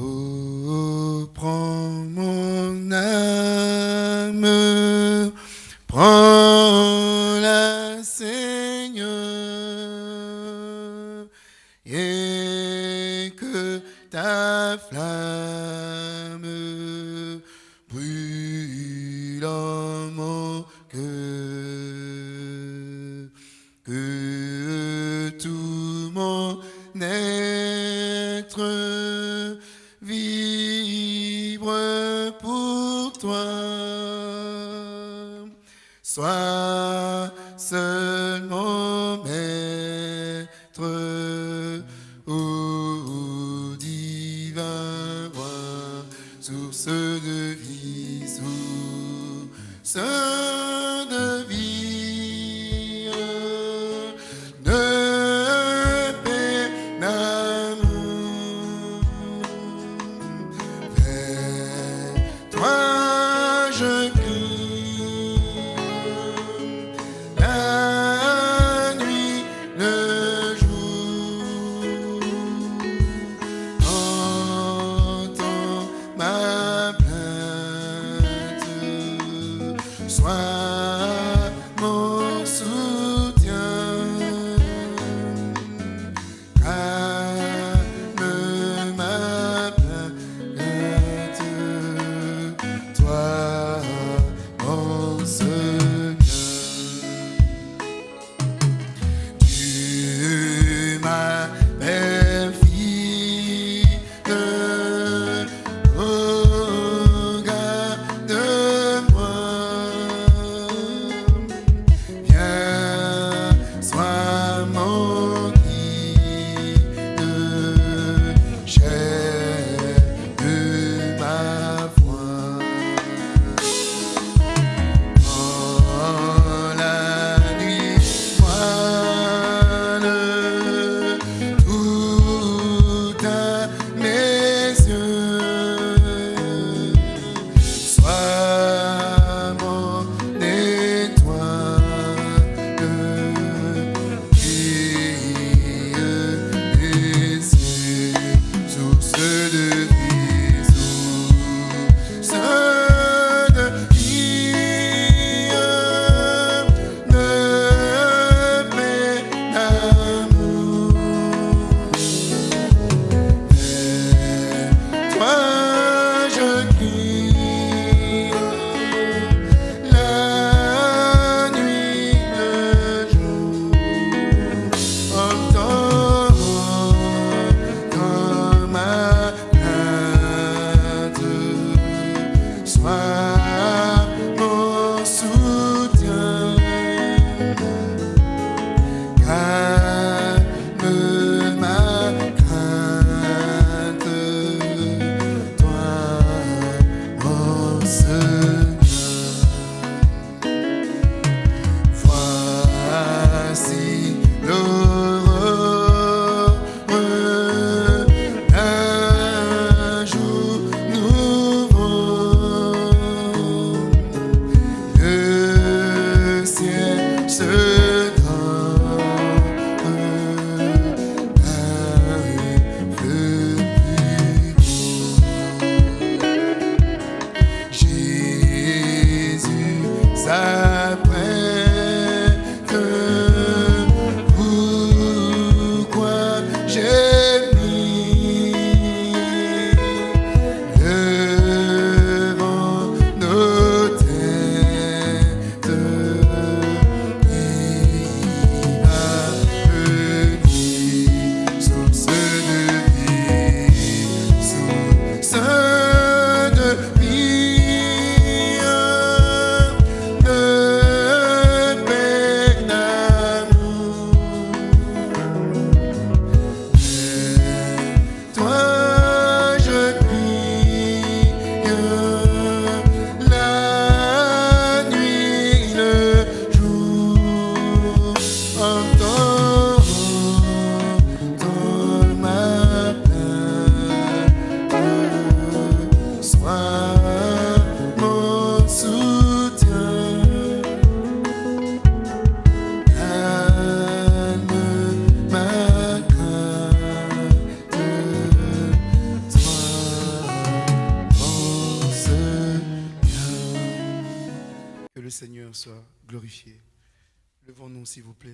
Oh,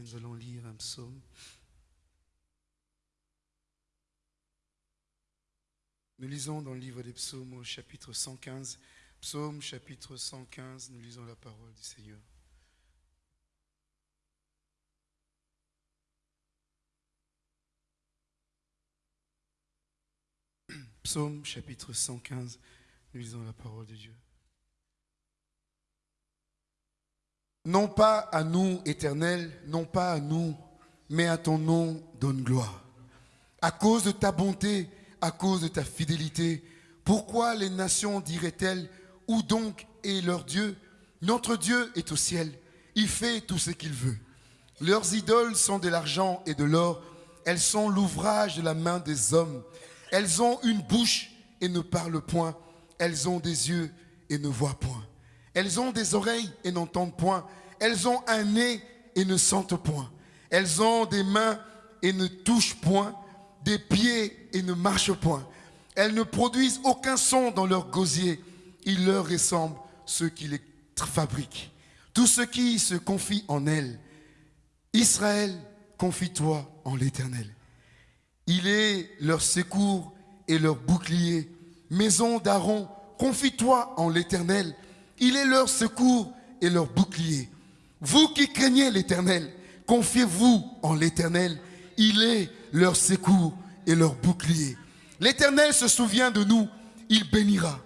nous allons lire un psaume. Nous lisons dans le livre des psaumes au chapitre 115. Psaume chapitre 115, nous lisons la parole du Seigneur. Psaume chapitre 115, nous lisons la parole de Dieu. Non pas à nous, éternel, non pas à nous, mais à ton nom donne gloire. À cause de ta bonté, à cause de ta fidélité, pourquoi les nations diraient-elles, où donc est leur Dieu? Notre Dieu est au ciel, il fait tout ce qu'il veut. Leurs idoles sont de l'argent et de l'or, elles sont l'ouvrage de la main des hommes. Elles ont une bouche et ne parlent point, elles ont des yeux et ne voient point. Elles ont des oreilles et n'entendent point. Elles ont un nez et ne sentent point. Elles ont des mains et ne touchent point, des pieds et ne marchent point. Elles ne produisent aucun son dans leur gosier. Il leur ressemble ceux qui les fabriquent. Tous ceux qui se confient en elles. Israël, confie-toi en l'Éternel. Il est leur secours et leur bouclier. Maison d'Aaron, confie-toi en l'Éternel. Il est leur secours et leur bouclier. Vous qui craignez l'Éternel, confiez-vous en l'Éternel. Il est leur secours et leur bouclier. L'Éternel se souvient de nous, il bénira.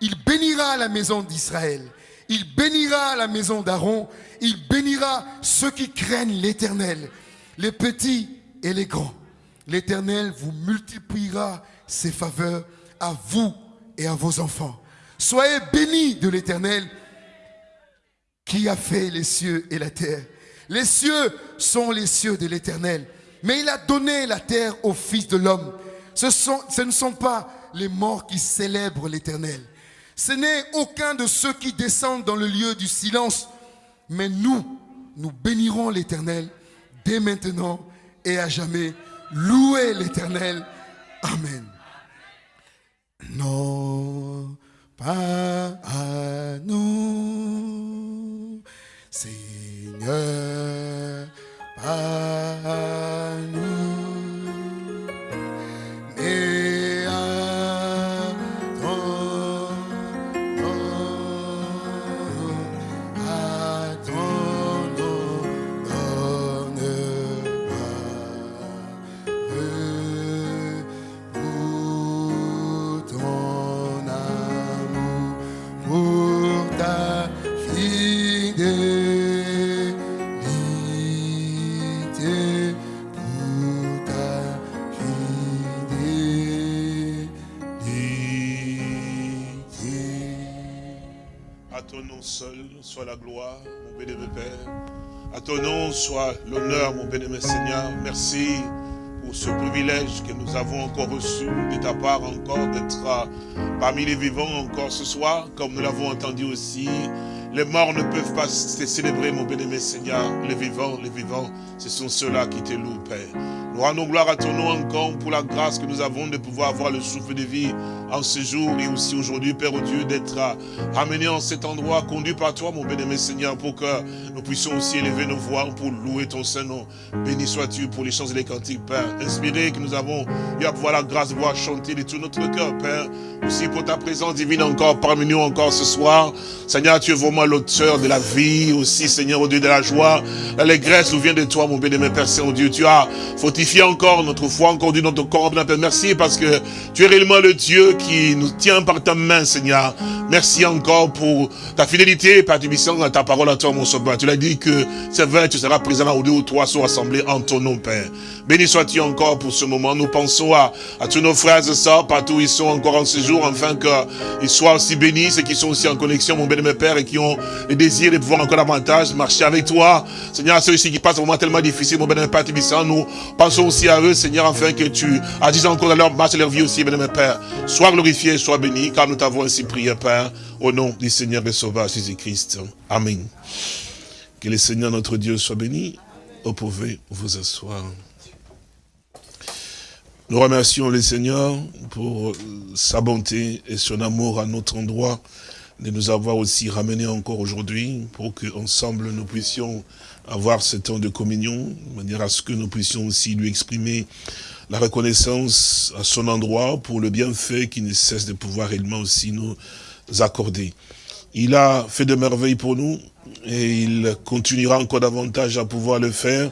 Il bénira la maison d'Israël. Il bénira la maison d'Aaron. Il bénira ceux qui craignent l'Éternel, les petits et les grands. L'Éternel vous multipliera ses faveurs à vous et à vos enfants. Soyez bénis de l'Éternel qui a fait les cieux et la terre. Les cieux sont les cieux de l'Éternel, mais il a donné la terre au Fils de l'homme. Ce, ne sont pas les morts qui célèbrent l'Éternel. Ce n'est aucun de ceux qui descendent dans le lieu du silence, mais nous, nous bénirons l'Éternel dès maintenant et à jamais. Louez l'Éternel. Amen. Non, pas à nous, Seigneur, pas à nous, seul soit la gloire, mon bénémoine Père. À ton nom soit l'honneur, mon bénémoine Seigneur. Merci pour ce privilège que nous avons encore reçu de ta part encore d'être euh, parmi les vivants encore ce soir, comme nous l'avons entendu aussi. Les morts ne peuvent pas te célébrer, mon bénémoine Seigneur. Les vivants, les vivants, ce sont ceux-là qui te louent, Père. Nous rendons gloire à ton nom encore pour la grâce que nous avons de pouvoir avoir le souffle de vie en ce jour et aussi aujourd'hui, Père oh Dieu, d'être euh, ramené en cet endroit, conduit par toi, mon bénémoine Seigneur, pour que nous puissions aussi élever nos voix pour louer ton Saint-Nom. Béni sois-tu pour les chants et les cantiques, Père. Inspiré que nous avons eu à pouvoir la grâce de pouvoir chanter de tout notre cœur, Père. Aussi pour ta présence divine encore parmi nous encore ce soir. Seigneur, tu es vraiment l'auteur de la vie, aussi, Seigneur, au Dieu de la joie. L'allégresse nous vient de toi, mon bénémoine Père Saint-Dieu. Tu as fortifié encore notre foi, encore du notre corps, Père. Merci parce que tu es réellement le Dieu qui nous tient par ta main, Seigneur. Merci encore pour ta fidélité, Père Tubissant, à ta parole à toi, mon sauveur. Tu l'as dit que c'est vrai, tu seras présent là où deux ou trois sont assemblés en ton nom, Père. Béni sois-tu encore pour ce moment. Nous pensons à, à tous nos frères et sœurs, partout où ils sont encore en séjour, afin qu'ils soient aussi bénis, ceux qui sont aussi en connexion, mon bénémoine Père, et qui ont le désir de pouvoir encore davantage marcher avec toi. Seigneur, ceux ici qui passent un moment tellement difficile, mon bénémoine Père Tubissant, nous pensons aussi à eux, Seigneur, afin que tu agisses encore dans leur marche et leur vie aussi, bénémoine Père. Sois glorifié, sois béni, car nous t'avons ainsi prié, Père, au nom du Seigneur et Sauveur Jésus-Christ. Amen. Que le Seigneur notre Dieu soit béni. Vous pouvez vous asseoir. Nous remercions le Seigneur pour sa bonté et son amour à notre endroit. de nous avoir aussi ramenés encore aujourd'hui pour que ensemble nous puissions avoir ce temps de communion, de manière à ce que nous puissions aussi lui exprimer la reconnaissance à son endroit pour le bienfait qui ne cesse de pouvoir réellement aussi nous accorder. Il a fait de merveilles pour nous et il continuera encore davantage à pouvoir le faire.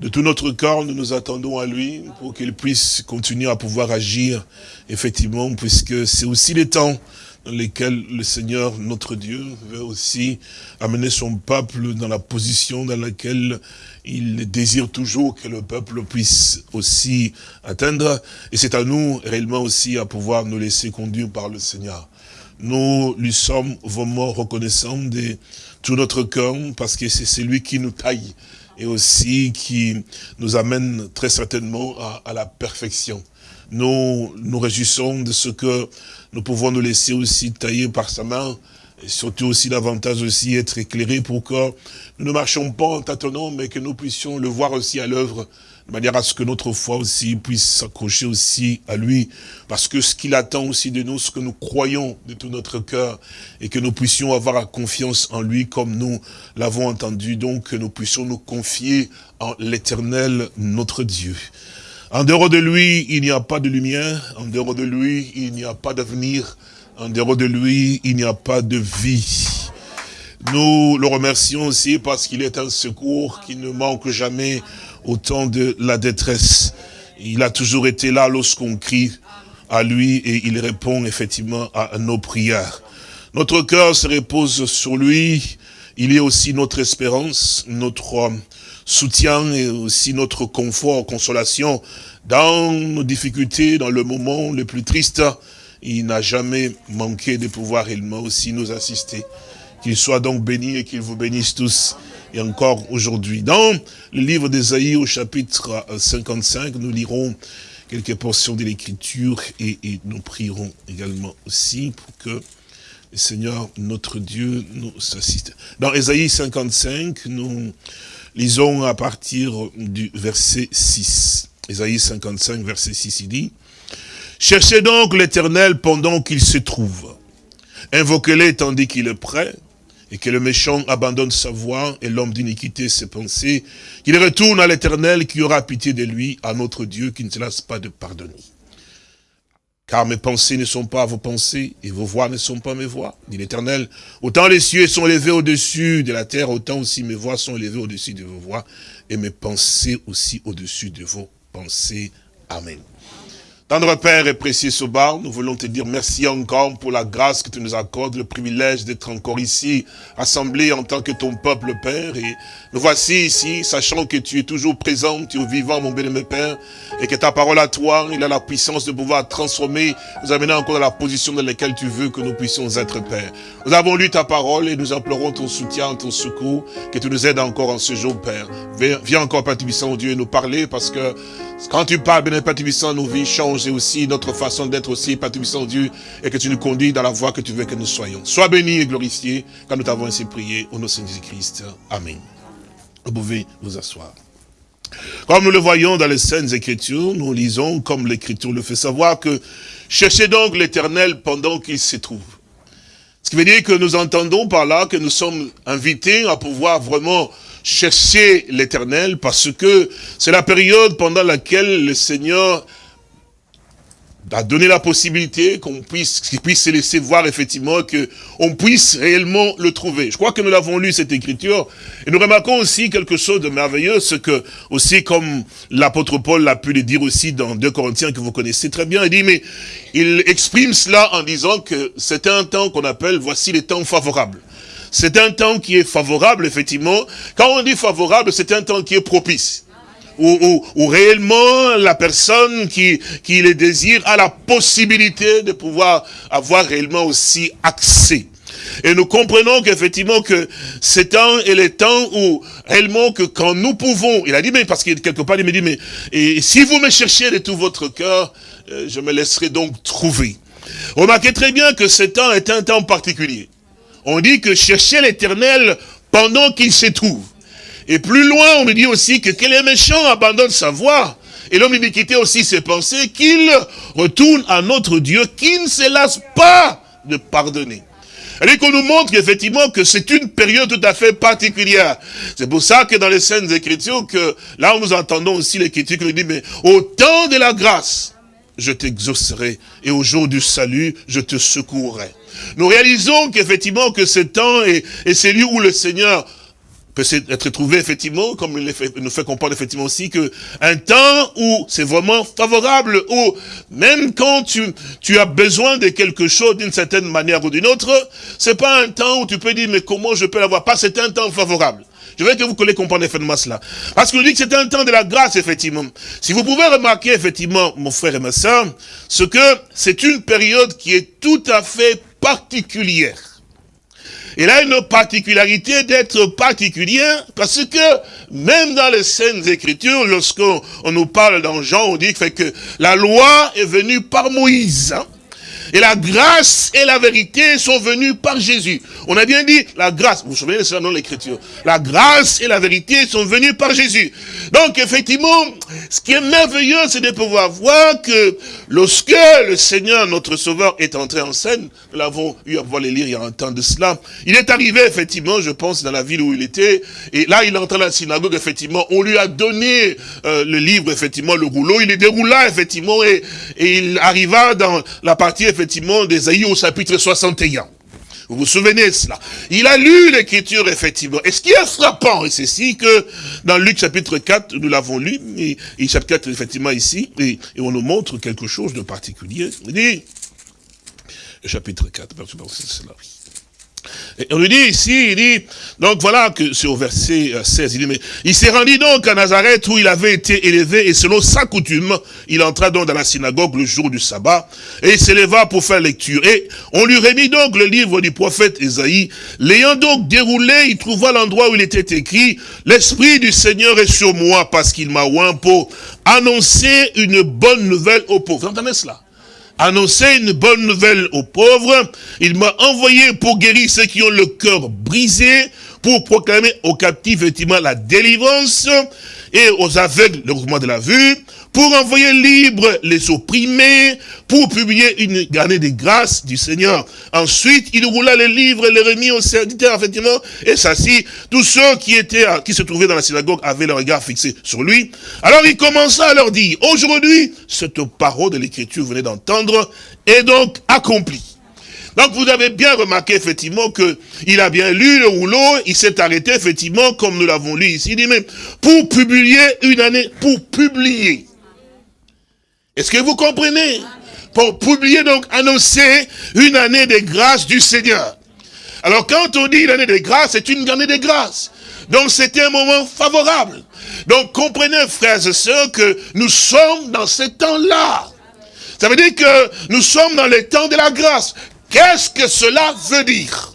De tout notre corps, nous nous attendons à lui pour qu'il puisse continuer à pouvoir agir, effectivement, puisque c'est aussi les temps lesquels le Seigneur, notre Dieu, veut aussi amener son peuple dans la position dans laquelle il désire toujours que le peuple puisse aussi atteindre. Et c'est à nous réellement aussi à pouvoir nous laisser conduire par le Seigneur. Nous lui sommes vraiment reconnaissants de tout notre cœur parce que c'est celui qui nous taille et aussi qui nous amène très certainement à, à la perfection. Nous nous réjouissons de ce que nous pouvons nous laisser aussi tailler par sa main, et surtout aussi davantage aussi être éclairés pour que nous ne marchions pas en tâtonnant, mais que nous puissions le voir aussi à l'œuvre, de manière à ce que notre foi aussi puisse s'accrocher aussi à lui, parce que ce qu'il attend aussi de nous, ce que nous croyons de tout notre cœur, et que nous puissions avoir confiance en lui comme nous l'avons entendu, donc que nous puissions nous confier en l'éternel notre Dieu. En dehors de lui, il n'y a pas de lumière. En dehors de lui, il n'y a pas d'avenir. En dehors de lui, il n'y a pas de vie. Nous le remercions aussi parce qu'il est un secours qui ne manque jamais au temps de la détresse. Il a toujours été là lorsqu'on crie à lui et il répond effectivement à nos prières. Notre cœur se repose sur lui. Il est aussi notre espérance, notre soutien et aussi notre confort, consolation dans nos difficultés, dans le moment le plus triste. Il n'a jamais manqué de pouvoir réellement aussi nous assister. Qu'il soit donc béni et qu'il vous bénisse tous et encore aujourd'hui. Dans le livre d'Ésaïe au chapitre 55, nous lirons quelques portions de l'écriture et, nous prierons également aussi pour que le Seigneur, notre Dieu, nous assiste. Dans Ésaïe 55, nous Lisons à partir du verset 6. Isaïe 55, verset 6, il dit, « Cherchez donc l'Éternel pendant qu'il se trouve. Invoquez-le tandis qu'il est prêt, et que le méchant abandonne sa voie et l'homme d'iniquité ses pensées, qu'il retourne à l'Éternel qui aura pitié de lui, à notre Dieu qui ne se lasse pas de pardonner. Car mes pensées ne sont pas vos pensées, et vos voix ne sont pas mes voix, dit l'Éternel. Autant les cieux sont élevés au-dessus de la terre, autant aussi mes voix sont élevées au-dessus de vos voix, et mes pensées aussi au-dessus de vos pensées. Amen. Tendre Père et précieux Sobar, nous voulons te dire merci encore pour la grâce que tu nous accordes, le privilège d'être encore ici, assemblés en tant que ton peuple, Père. Et nous voici ici, sachant que tu es toujours présent, tu es vivant, mon bien-aimé Père, et que ta parole à toi, il a la puissance de pouvoir transformer, nous amener encore dans la position dans laquelle tu veux que nous puissions être, Père. Nous avons lu ta parole et nous implorons ton soutien, ton secours, que tu nous aides encore en ce jour, Père. Viens encore, Père Tubissant, Dieu, nous parler, parce que quand tu parles, bien Père Tubissant, nos vies changent aussi notre façon d'être aussi, Père Tubissant, Dieu, et que tu nous conduis dans la voie que tu veux que nous soyons. Sois béni et glorifié, quand nous t'avons ainsi prié, au nom de Jésus-Christ. Amen. Vous pouvez vous asseoir. Comme nous le voyons dans les scènes Écritures, nous lisons, comme l'Écriture le fait savoir, que cherchez donc l'Éternel pendant qu'il se trouve. Ce qui veut dire que nous entendons par là que nous sommes invités à pouvoir vraiment chercher l'éternel parce que c'est la période pendant laquelle le Seigneur a donné la possibilité qu'on puisse, qu'il puisse se laisser voir effectivement que on puisse réellement le trouver. Je crois que nous l'avons lu cette écriture et nous remarquons aussi quelque chose de merveilleux, ce que aussi comme l'apôtre Paul l'a pu le dire aussi dans 2 Corinthiens que vous connaissez très bien, il dit mais il exprime cela en disant que c'est un temps qu'on appelle voici les temps favorables. C'est un temps qui est favorable, effectivement. Quand on dit favorable, c'est un temps qui est propice. Où, où, où, réellement la personne qui, qui les désire a la possibilité de pouvoir avoir réellement aussi accès. Et nous comprenons qu'effectivement que temps et les temps où réellement que quand nous pouvons, il a dit, mais parce que quelque part il me dit, mais et si vous me cherchez de tout votre cœur, euh, je me laisserai donc trouver. Remarquez très bien que ce temps est un temps particulier. On dit que chercher l'éternel pendant qu'il se trouve. Et plus loin, on nous dit aussi que quel est méchant abandonne sa voie. Et l'homme d'iniquité aussi ses pensées, qu'il retourne à notre Dieu, qui ne se lasse pas de pardonner. Elle qu'on nous montre effectivement que c'est une période tout à fait particulière. C'est pour ça que dans les scènes Écritures, que là nous entendons aussi l'Écriture qui nous dit, mais au temps de la grâce, je t'exaucerai, et au jour du salut, je te secourrai. Nous réalisons qu'effectivement que ce temps est, est celui où le Seigneur peut être trouvé effectivement, comme il nous fait comprendre effectivement aussi, que un temps où c'est vraiment favorable, où même quand tu, tu as besoin de quelque chose d'une certaine manière ou d'une autre, c'est pas un temps où tu peux dire, mais comment je peux l'avoir? Pas, c'est un temps favorable. Je veux que vous collez comprendre effectivement cela. Parce nous dit que c'est un temps de la grâce, effectivement. Si vous pouvez remarquer, effectivement, mon frère et ma soeur, ce que c'est une période qui est tout à fait particulière. Il a une particularité d'être particulière parce que même dans les scènes écritures, lorsqu'on nous parle dans Jean, on dit que la loi est venue par Moïse. Hein. Et la grâce et la vérité sont venues par Jésus. On a bien dit la grâce. Vous vous souvenez de ça dans l'écriture? La grâce et la vérité sont venues par Jésus. Donc effectivement, ce qui est merveilleux, c'est de pouvoir voir que lorsque le Seigneur, notre Sauveur, est entré en scène, nous l'avons eu à pouvoir les lire il y a un temps de cela, il est arrivé effectivement, je pense, dans la ville où il était, et là il est entré dans la synagogue, effectivement, on lui a donné euh, le livre, effectivement, le rouleau, il est déroula, effectivement, et, et il arriva dans la partie, effectivement, effectivement d'Esaïe au chapitre 61. Vous vous souvenez de cela Il a lu l'écriture, effectivement. Et ce qui est frappant, et c'est si que dans Luc chapitre 4, nous l'avons lu, et, chapitre 4, effectivement, ici, et, on nous montre quelque chose de particulier. Il dit, chapitre 4, c'est cela, et on lui dit ici, il dit, donc voilà que c'est au verset 16, euh, il dit, mais il s'est rendu donc à Nazareth où il avait été élevé et selon sa coutume, il entra donc dans la synagogue le jour du sabbat et il s'éleva pour faire lecture. Et on lui remit donc le livre du prophète Esaïe. L'ayant donc déroulé, il trouva l'endroit où il était écrit, l'esprit du Seigneur est sur moi parce qu'il m'a oint pour annoncer une bonne nouvelle aux pauvres. Vous entendez cela? Annoncer une bonne nouvelle aux pauvres. Il m'a envoyé pour guérir ceux qui ont le cœur brisé, pour proclamer aux captifs, effectivement, la délivrance, et aux aveugles le mouvement de la vue, pour envoyer libre les opprimés, pour publier une année de grâce du Seigneur. Ensuite, il roula les livres et les remit aux serviteurs, effectivement, et s'assit. Tous ceux qui étaient, qui se trouvaient dans la synagogue avaient le regard fixé sur lui. Alors il commença à leur dire, aujourd'hui, cette parole de l'écriture venait d'entendre est donc accomplie. Donc vous avez bien remarqué effectivement que il a bien lu le rouleau, il s'est arrêté effectivement comme nous l'avons lu ici, il dit même pour publier une année, pour publier. Est-ce que vous comprenez? Pour publier donc, annoncer une année de grâce du Seigneur. Alors quand on dit une année de grâce, c'est une année de grâce. Donc c'était un moment favorable. Donc comprenez frères et sœurs que nous sommes dans ce temps-là. Ça veut dire que nous sommes dans les temps de la grâce. Qu'est-ce que cela veut dire?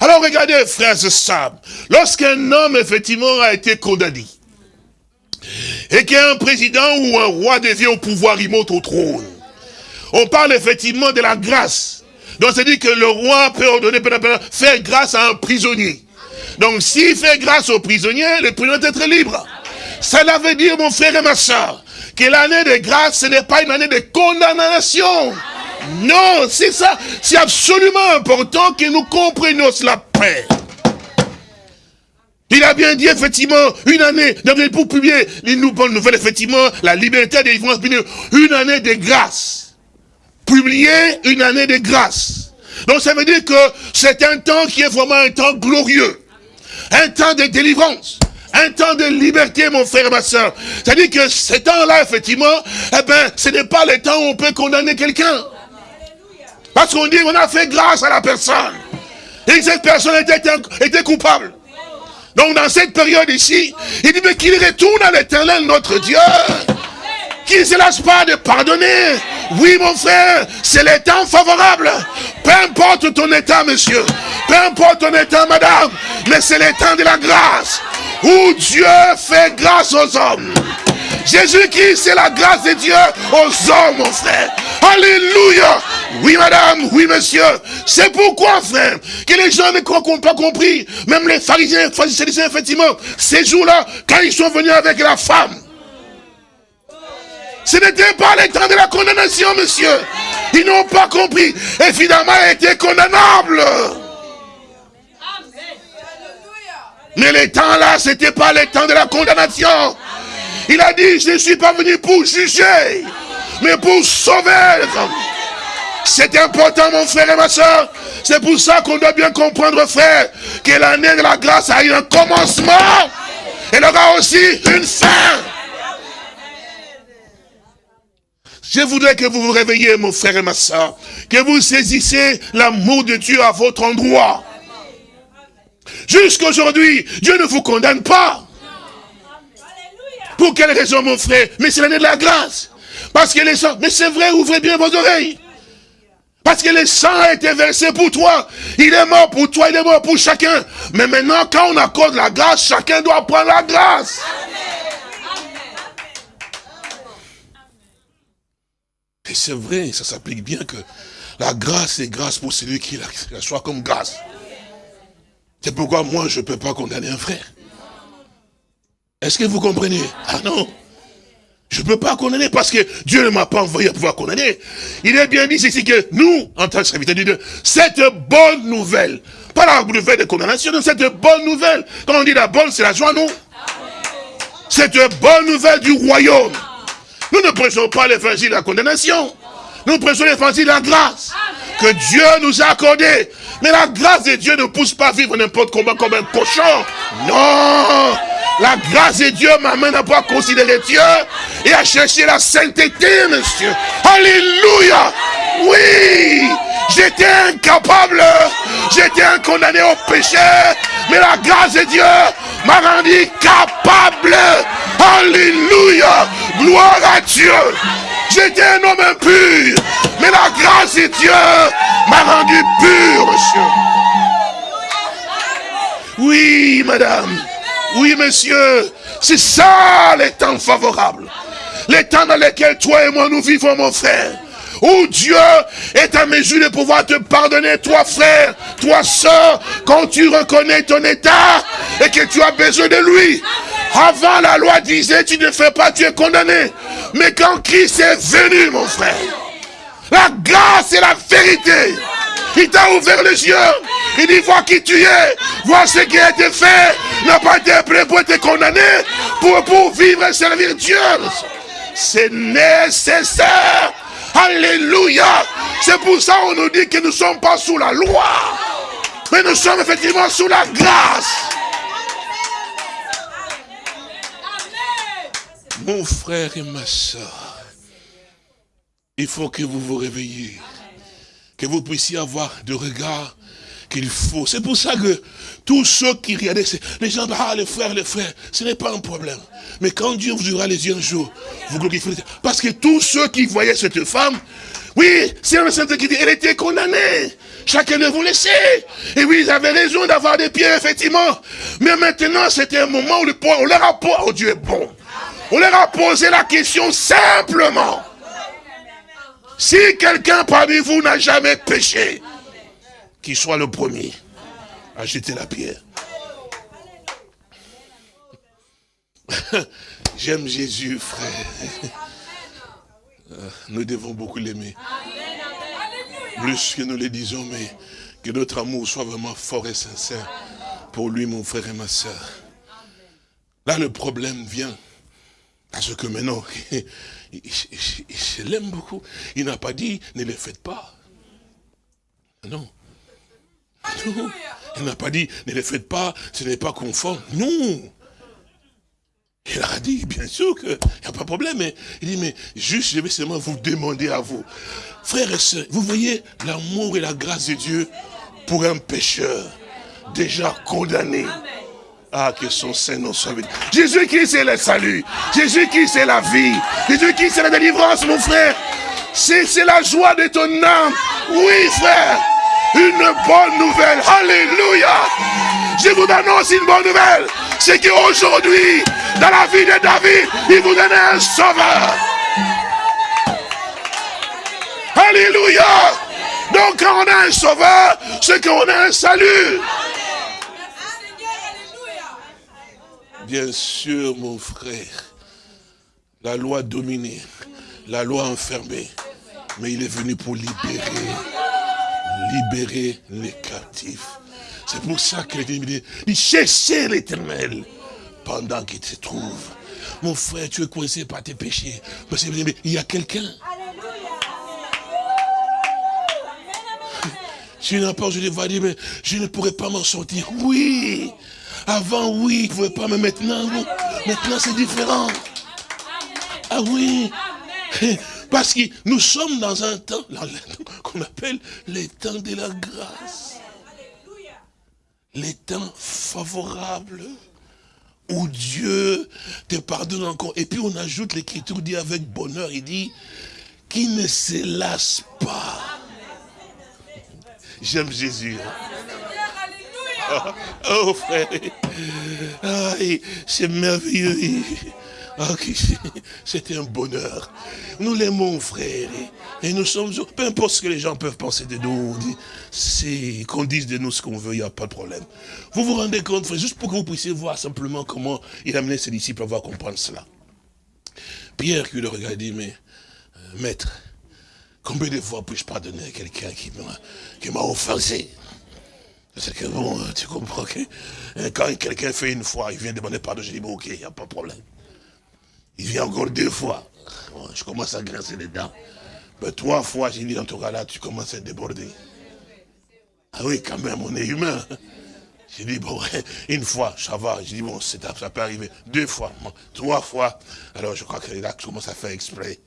Alors regardez, frères et sœurs, lorsqu'un homme, effectivement, a été condamné, et qu'un président ou un roi devient au pouvoir, il monte au trône, on parle effectivement de la grâce. Donc c'est dit que le roi peut ordonner, peut faire grâce à un prisonnier. Donc s'il fait grâce au prisonnier, le prisonnier doit être libre. Cela veut dire, mon frère et ma soeur, que l'année de grâce, ce n'est pas une année de condamnation. Non, c'est ça. C'est absolument important que nous comprenions cela paix. Il a bien dit, effectivement, une année, pour publier une bonne nouvelle, effectivement, la liberté des une année de grâce. Publier une année de grâce. Donc ça veut dire que c'est un temps qui est vraiment un temps glorieux. Un temps de délivrance. Un temps de liberté, mon frère et ma soeur. C'est-à-dire que ce temps-là, effectivement, eh ben, ce n'est pas le temps où on peut condamner quelqu'un. Parce qu'on dit, on a fait grâce à la personne. Et cette personne était, coupable. Donc dans cette période ici, il dit, mais qu'il retourne à l'éternel notre Dieu. Qu'il ne se lâche pas de pardonner. Oui, mon frère, c'est le temps favorable. Peu importe ton état, monsieur. Peu importe ton état, madame. Mais c'est le temps de la grâce. Où Dieu fait grâce aux hommes. Jésus-Christ, c'est la grâce de Dieu aux hommes, mon frère. Alléluia. Oui, madame, oui, monsieur. C'est pourquoi, frère, que les gens n'ont pas compris. Même les pharisiens, pharisiens, effectivement, ces jours-là, quand ils sont venus avec la femme, ce n'était pas le temps de la condamnation, monsieur. Ils n'ont pas compris. Et finalement, elle était condamnable. Mais les temps là, c'était pas les temps de la condamnation. Il a dit, je ne suis pas venu pour juger, mais pour sauver. C'est important, mon frère et ma soeur. C'est pour ça qu'on doit bien comprendre, frère, que l'année de la grâce a eu un commencement. Elle aura aussi une fin. Je voudrais que vous vous réveilliez, mon frère et ma soeur, que vous saisissez l'amour de Dieu à votre endroit. Jusqu'aujourd'hui, Dieu ne vous condamne pas. Pour quelle raison, mon frère? Mais c'est l'année de la grâce. Parce que les sangs, mais c'est vrai, ouvrez bien vos oreilles. Parce que le sang a été versé pour toi. Il est mort pour toi, il est mort pour chacun. Mais maintenant, quand on accorde la grâce, chacun doit prendre la grâce. Et c'est vrai, ça s'applique bien que la grâce est grâce pour celui qui la soit comme grâce. C'est pourquoi moi, je ne peux pas condamner un frère. Est-ce que vous comprenez? Ah non. Je ne peux pas condamner parce que Dieu ne m'a pas envoyé à pouvoir condamner. Il est bien dit ici que nous, en tant que serviteurs de Dieu, cette bonne nouvelle, pas la nouvelle de condamnation, cette bonne nouvelle, quand on dit la bonne, c'est la joie, non? Cette bonne nouvelle du royaume. Nous ne prêchons pas l'évangile de la condamnation. Nous prêchons l'évangile de la grâce que Dieu nous a accordé. Mais la grâce de Dieu ne pousse pas à vivre n'importe comment comme un cochon. Non La grâce de Dieu m'amène à pouvoir considérer Dieu et à chercher la sainteté, monsieur. Alléluia Oui J'étais incapable, j'étais un condamné au péché, mais la grâce de Dieu m'a rendu capable. Alléluia Gloire à Dieu J'étais un homme impur, mais la grâce de Dieu m'a rendu pur, monsieur. Oui, madame. Oui, monsieur. C'est ça les temps favorables. Les temps dans lesquels toi et moi nous vivons, mon frère. Où Dieu est à mesure de pouvoir te pardonner, toi frère, toi soeur, quand tu reconnais ton état et que tu as besoin de lui. Avant, la loi disait, tu ne fais pas, tu es condamné. Mais quand Christ est venu, mon frère, la grâce et la vérité, il t'a ouvert les yeux. Il dit, vois qui tu es. Vois ce qui a été fait. N'a pas été prêt pour te condamner. Pour, pour vivre et servir Dieu. C'est nécessaire. Alléluia. C'est pour ça qu'on nous dit que nous ne sommes pas sous la loi. Mais nous sommes effectivement sous la grâce. Mon frère et ma soeur, il faut que vous vous réveilliez, que vous puissiez avoir de regard qu'il faut. C'est pour ça que tous ceux qui regardaient, les gens, ah les frères, les frères, ce n'est pas un problème. Mais quand Dieu vous aura les yeux un jour, vous glorifierez. Parce que tous ceux qui voyaient cette femme, oui, c'est un saint qui dit, elle était condamnée. Chacun de vous laissait. Et oui, ils avaient raison d'avoir des pieds, effectivement. Mais maintenant, c'était un moment où le on leur a oh Dieu est bon. On leur a posé la question simplement. Si quelqu'un parmi vous n'a jamais péché, qu'il soit le premier à jeter la pierre. J'aime Jésus, frère. Euh, nous devons beaucoup l'aimer. Plus que nous le disons, mais que notre amour soit vraiment fort et sincère pour lui, mon frère et ma soeur. Là, le problème vient. Parce que maintenant, je l'aime beaucoup. Il n'a pas dit, ne le faites pas. Non. Il n'a pas dit, ne le faites pas, ce n'est pas conforme. Non. Il a dit, bien sûr qu'il n'y a pas de problème, il dit, mais juste, je vais seulement vous demander à vous. Frères et sœurs, vous voyez l'amour et la grâce de Dieu pour un pécheur déjà condamné. Ah, que son Saint soit Jésus qui c'est le salut. Jésus qui c'est la vie. Jésus qui c'est la délivrance, mon frère. C'est la joie de ton âme. Oui, frère. Une bonne nouvelle. Alléluia. Je vous annonce une bonne nouvelle. C'est qu'aujourd'hui, dans la vie de David, il vous donne un sauveur. Alléluia. Donc quand on a un sauveur, c'est qu'on a un salut. Bien sûr, mon frère, la loi dominée, la loi enfermée. Mais il est venu pour libérer, libérer les captifs. C'est pour ça qu'il dit, il cherchait l'éternel pendant qu'il se trouve. Mon frère, tu es coincé par tes péchés. Parce qu'il y a quelqu'un. Si n'as pas, je vais dire, mais je ne pourrais pas m'en sortir. Oui. Avant, oui, il ne pouvait pas, mais maintenant, maintenant c'est différent. Ah oui. Parce que nous sommes dans un temps qu'on appelle les temps de la grâce. Les temps favorables où Dieu te pardonne encore. Et puis on ajoute, l'écriture dit avec bonheur, il dit, qui ne se lasse pas. J'aime Jésus. Hein. Oh, frère, c'est merveilleux. Ah, c'était un bonheur. Nous l'aimons, frère. Et nous sommes, peu importe ce que les gens peuvent penser de nous, c'est qu'on dise de nous ce qu'on veut, il n'y a pas de problème. Vous vous rendez compte, frère, juste pour que vous puissiez voir simplement comment il a amené ses disciples à voir comprendre cela. Pierre qui le regarde dit, mais, euh, maître, combien de fois puis-je pardonner à quelqu'un qui m'a offensé? C'est que bon, tu comprends que hein, quand quelqu'un fait une fois, il vient demander pardon, je dis bon ok, il n'y a pas de problème. Il vient encore deux fois. je commence à grincer les dents. Mais trois fois, j'ai dit, dans ton cas-là, tu commences à déborder. Ah oui, quand même, on est humain. J'ai dit, bon, une fois, ça va. J'ai dit, bon, ça peut arriver. Deux fois, trois fois. Alors, je crois que là, tu commences à faire exprès.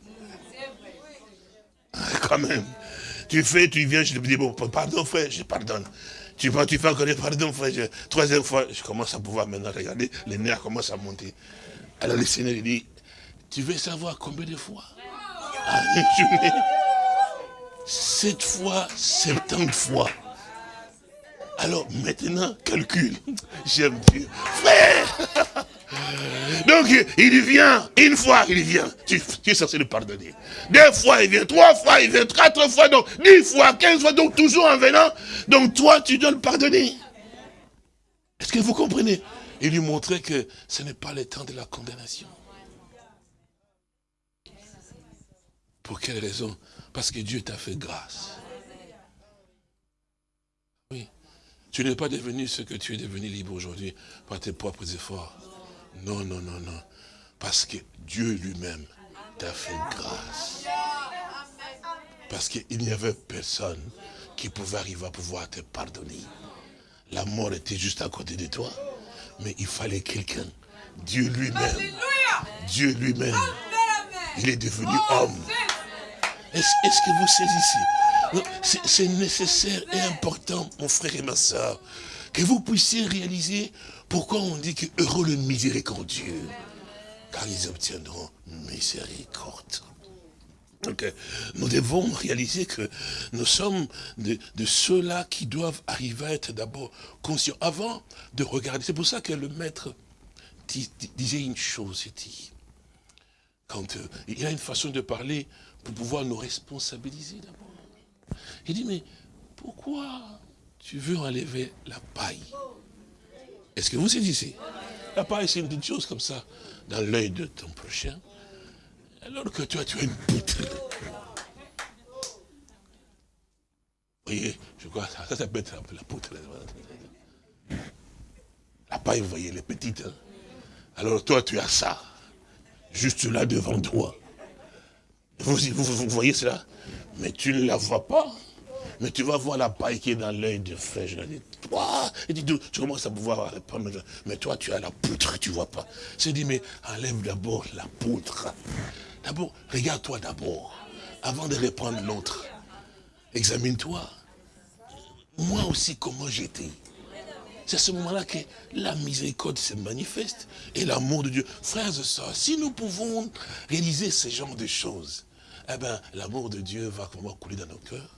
Ah, quand même. Tu fais, tu viens, je te dis, bon, pardon, frère, je pardonne. Tu vas, tu fais encore des pardons, frère. troisième fois, je commence à pouvoir maintenant regarder, les nerfs commencent à monter. Alors le Seigneur dit, tu veux savoir combien de fois? Sept fois, septante fois. Alors maintenant, calcule. J'aime Dieu. Frère Donc il vient, une fois il vient, tu, es censé le pardonner. Deux fois il vient, trois fois il vient, quatre fois, donc dix fois, quinze fois, donc toujours en venant. Donc toi tu dois le pardonner. Est-ce que vous comprenez? Il lui montrait que ce n'est pas le temps de la condamnation. Pour quelle raison? Parce que Dieu t'a fait grâce. Oui. Tu n'es pas devenu ce que tu es devenu libre aujourd'hui par tes propres efforts. Non, non, non, non. Parce que Dieu lui-même t'a fait grâce. Parce qu'il n'y avait personne qui pouvait arriver à pouvoir te pardonner. La mort était juste à côté de toi. Mais il fallait quelqu'un. Dieu lui-même. Dieu lui-même. Il est devenu homme. Est-ce que vous saisissez C'est nécessaire et important, mon frère et ma soeur, que vous puissiez réaliser pourquoi on dit que heureux le miséricordieux, car ils obtiendront miséricorde. Donc, nous devons réaliser que nous sommes de, ceux-là qui doivent arriver à être d'abord conscients, avant de regarder. C'est pour ça que le maître disait une chose, il dit, quand euh, il y a une façon de parler pour pouvoir nous responsabiliser d'abord. Il dit, mais pourquoi tu veux enlever la paille? Est-ce que vous saisissez La paille, c'est une petite chose comme ça, dans l'œil de ton prochain, alors que toi, tu as une poutre. Vous voyez, je crois, ça, ça peut être un peu la poutre. La paille, vous voyez, elle est petite. Hein. Alors toi, tu as ça, juste là devant toi. Vous, voyez cela? Mais tu ne la vois pas. Mais tu vas voir la paille qui est dans l'œil de frère. Je toi, et dis, tu commences à pouvoir répondre. Mais toi, tu as la poutre, tu vois pas. Je dis, mais enlève d'abord la poutre. D'abord, regarde-toi d'abord. Avant de répondre l'autre. Examine-toi. Moi aussi, comment j'étais. C'est à ce moment-là que la miséricorde se manifeste et l'amour de Dieu. Frères et sœurs, si nous pouvons réaliser ce genre de choses, eh bien, l'amour de Dieu va comment couler dans nos cœurs,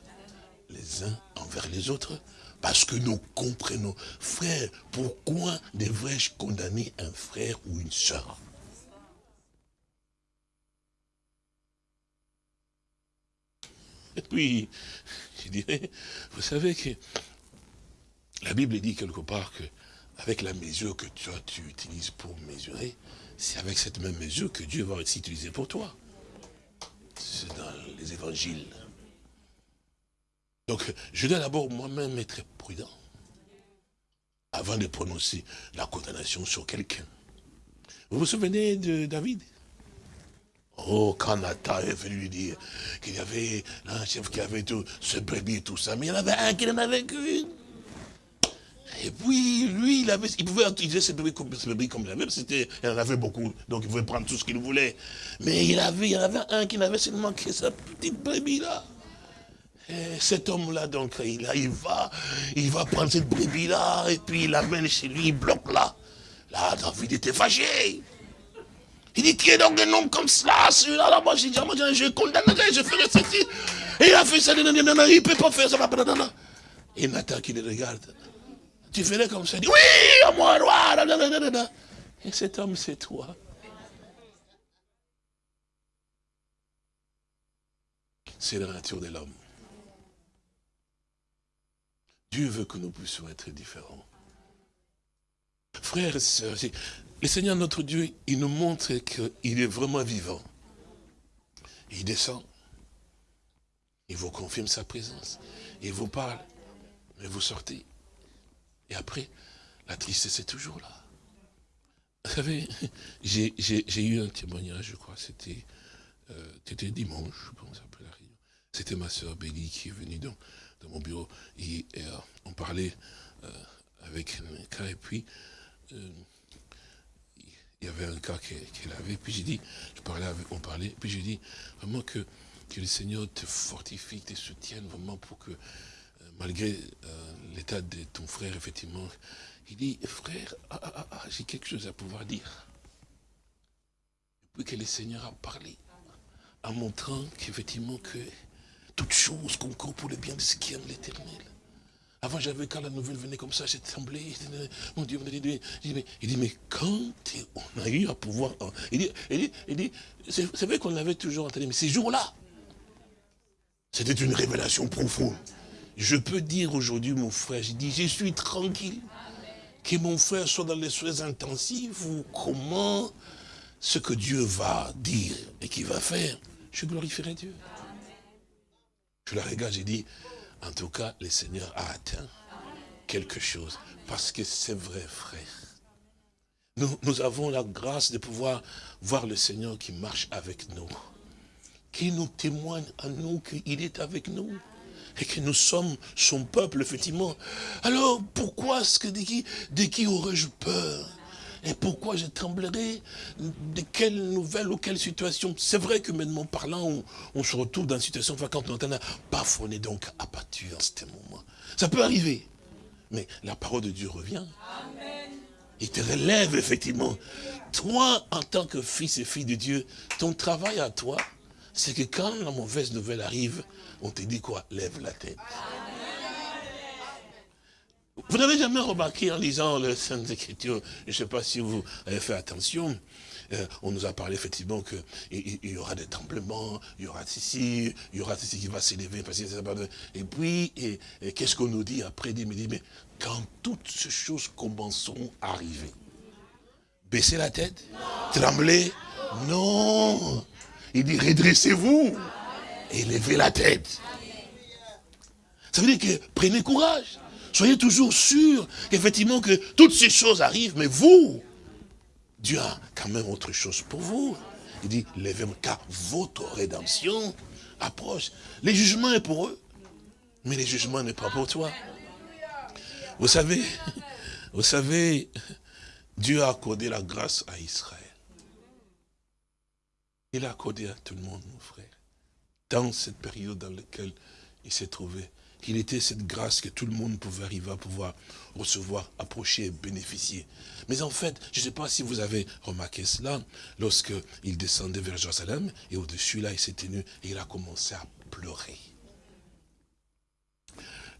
les uns envers les autres, parce que nous comprenons. Frère, pourquoi devrais-je condamner un frère ou une sœur? Et puis, je dirais, vous savez que la Bible dit quelque part que avec la mesure que toi tu utilises pour mesurer, c'est avec cette même mesure que Dieu va aussi utiliser pour toi. C'est dans les évangiles. Donc, je dois d'abord moi-même être prudent avant de prononcer la condamnation sur quelqu'un. Vous vous souvenez de David? Oh, quand Nathan est venu lui dire qu'il y avait un chef qui avait tout ce brebis et tout ça, mais il y en avait un qui n'en avait qu'une. Et puis, lui, il, pouvait utiliser ses comme, comme il avait, c'était, il en avait beaucoup, donc il pouvait prendre tout ce qu'il voulait. Mais il, avait, il y en avait un qui n'avait seulement que sa petite brebis là. Et cet homme-là, donc, il, va, il va prendre cette brebis-là, et puis il l'amène chez lui, il bloque là. Là, David était fâché. Il dit, qui est donc un homme comme cela Celui-là, là, moi, j'ai dit, je condamnerai, je ferai ceci. Et il a fait ça, il ne peut pas faire ça. Et Nathan qui le regarde. Tu ferais comme ça, il dit, oui, à moi, roi. Et cet homme, c'est toi. C'est la nature de l'homme. Dieu veut que nous puissions être différents. Frères et sœurs, le Seigneur notre Dieu, il nous montre qu'il est vraiment vivant. Il descend. Il vous confirme sa présence. Il vous parle. Mais vous sortez. Et après, la tristesse est toujours là. Vous savez, j'ai eu un témoignage, je crois, c'était euh, dimanche, je pense, après la réunion. C'était ma soeur Béli qui est venue dans, dans mon bureau. Et, euh, on parlait euh, avec un cas, et puis il y avait un cas qu'elle avait, puis j'ai dit, je parlais avec, on parlait, puis j'ai dit vraiment que, que le Seigneur te fortifie, te soutienne vraiment pour que, euh, malgré euh, l'état de ton frère, effectivement, il dit, frère, ah, ah, ah, j'ai quelque chose à pouvoir dire. Puis que le Seigneur a parlé, en montrant qu'effectivement que toute chose concourt pour le bien de ceux qui aiment l'éternel. Avant, j'avais, quand la nouvelle venait comme ça, j'ai tremblé. Mon Dieu, il dit, mais, il dit, mais quand on a eu à pouvoir... Il dit, il dit, c'est vrai qu'on l'avait toujours entendu, mais ces jours-là, c'était une révélation profonde. Je peux dire aujourd'hui, mon frère, j'ai dit, je suis tranquille. Que mon frère soit dans les soins intensifs ou comment ce que Dieu va dire et qu'il va faire, je glorifierai Dieu. Je la regarde, j'ai dit, en tout cas, le Seigneur a atteint quelque chose. Parce que c'est vrai, frère. Nous, avons la grâce de pouvoir voir le Seigneur qui marche avec nous. Qui nous témoigne à nous qu'il est avec nous. Et que nous sommes son peuple, effectivement. Alors, pourquoi est-ce que de qui aurais-je peur? Et pourquoi je tremblerai De quelle nouvelle ou quelle situation? C'est vrai que maintenant parlant, on, se retrouve dans une situation, quand on entend, parfois on est donc abattu en ce moment. Ça peut arriver. Mais la parole de Dieu revient. Il te relève effectivement. Toi, en tant que fils et fille de Dieu, ton travail à toi, c'est que quand la mauvaise nouvelle arrive, on te dit quoi? Lève la tête. Vous n'avez jamais remarqué en lisant les Saintes Écritures, je ne sais pas si vous avez fait attention, euh, on nous a parlé effectivement qu'il y aura des tremblements, il y aura ceci, il y aura ceci qui va s'élever, et puis, et, qu'est-ce qu'on nous dit après Il me dit, mais quand toutes ces choses commenceront à arriver, baissez la tête, tremblez, non, il dit redressez-vous et levez la tête. Ça veut dire que prenez courage. Soyez toujours sûrs qu'effectivement que toutes ces choses arrivent, mais vous, Dieu a quand même autre chose pour vous. Il dit, levez-vous, car votre rédemption approche. Les jugements est pour eux, mais les jugements n'est pas pour toi. Vous savez, vous savez, Dieu a accordé la grâce à Israël. Il a accordé à tout le monde, mon frère, dans cette période dans laquelle il s'est trouvé qu'il était cette grâce que tout le monde pouvait arriver à pouvoir recevoir, approcher et bénéficier. Mais en fait, je ne sais pas si vous avez remarqué cela, lorsqu'il descendait vers Jérusalem, et au-dessus là, il s'est tenu, et il a commencé à pleurer.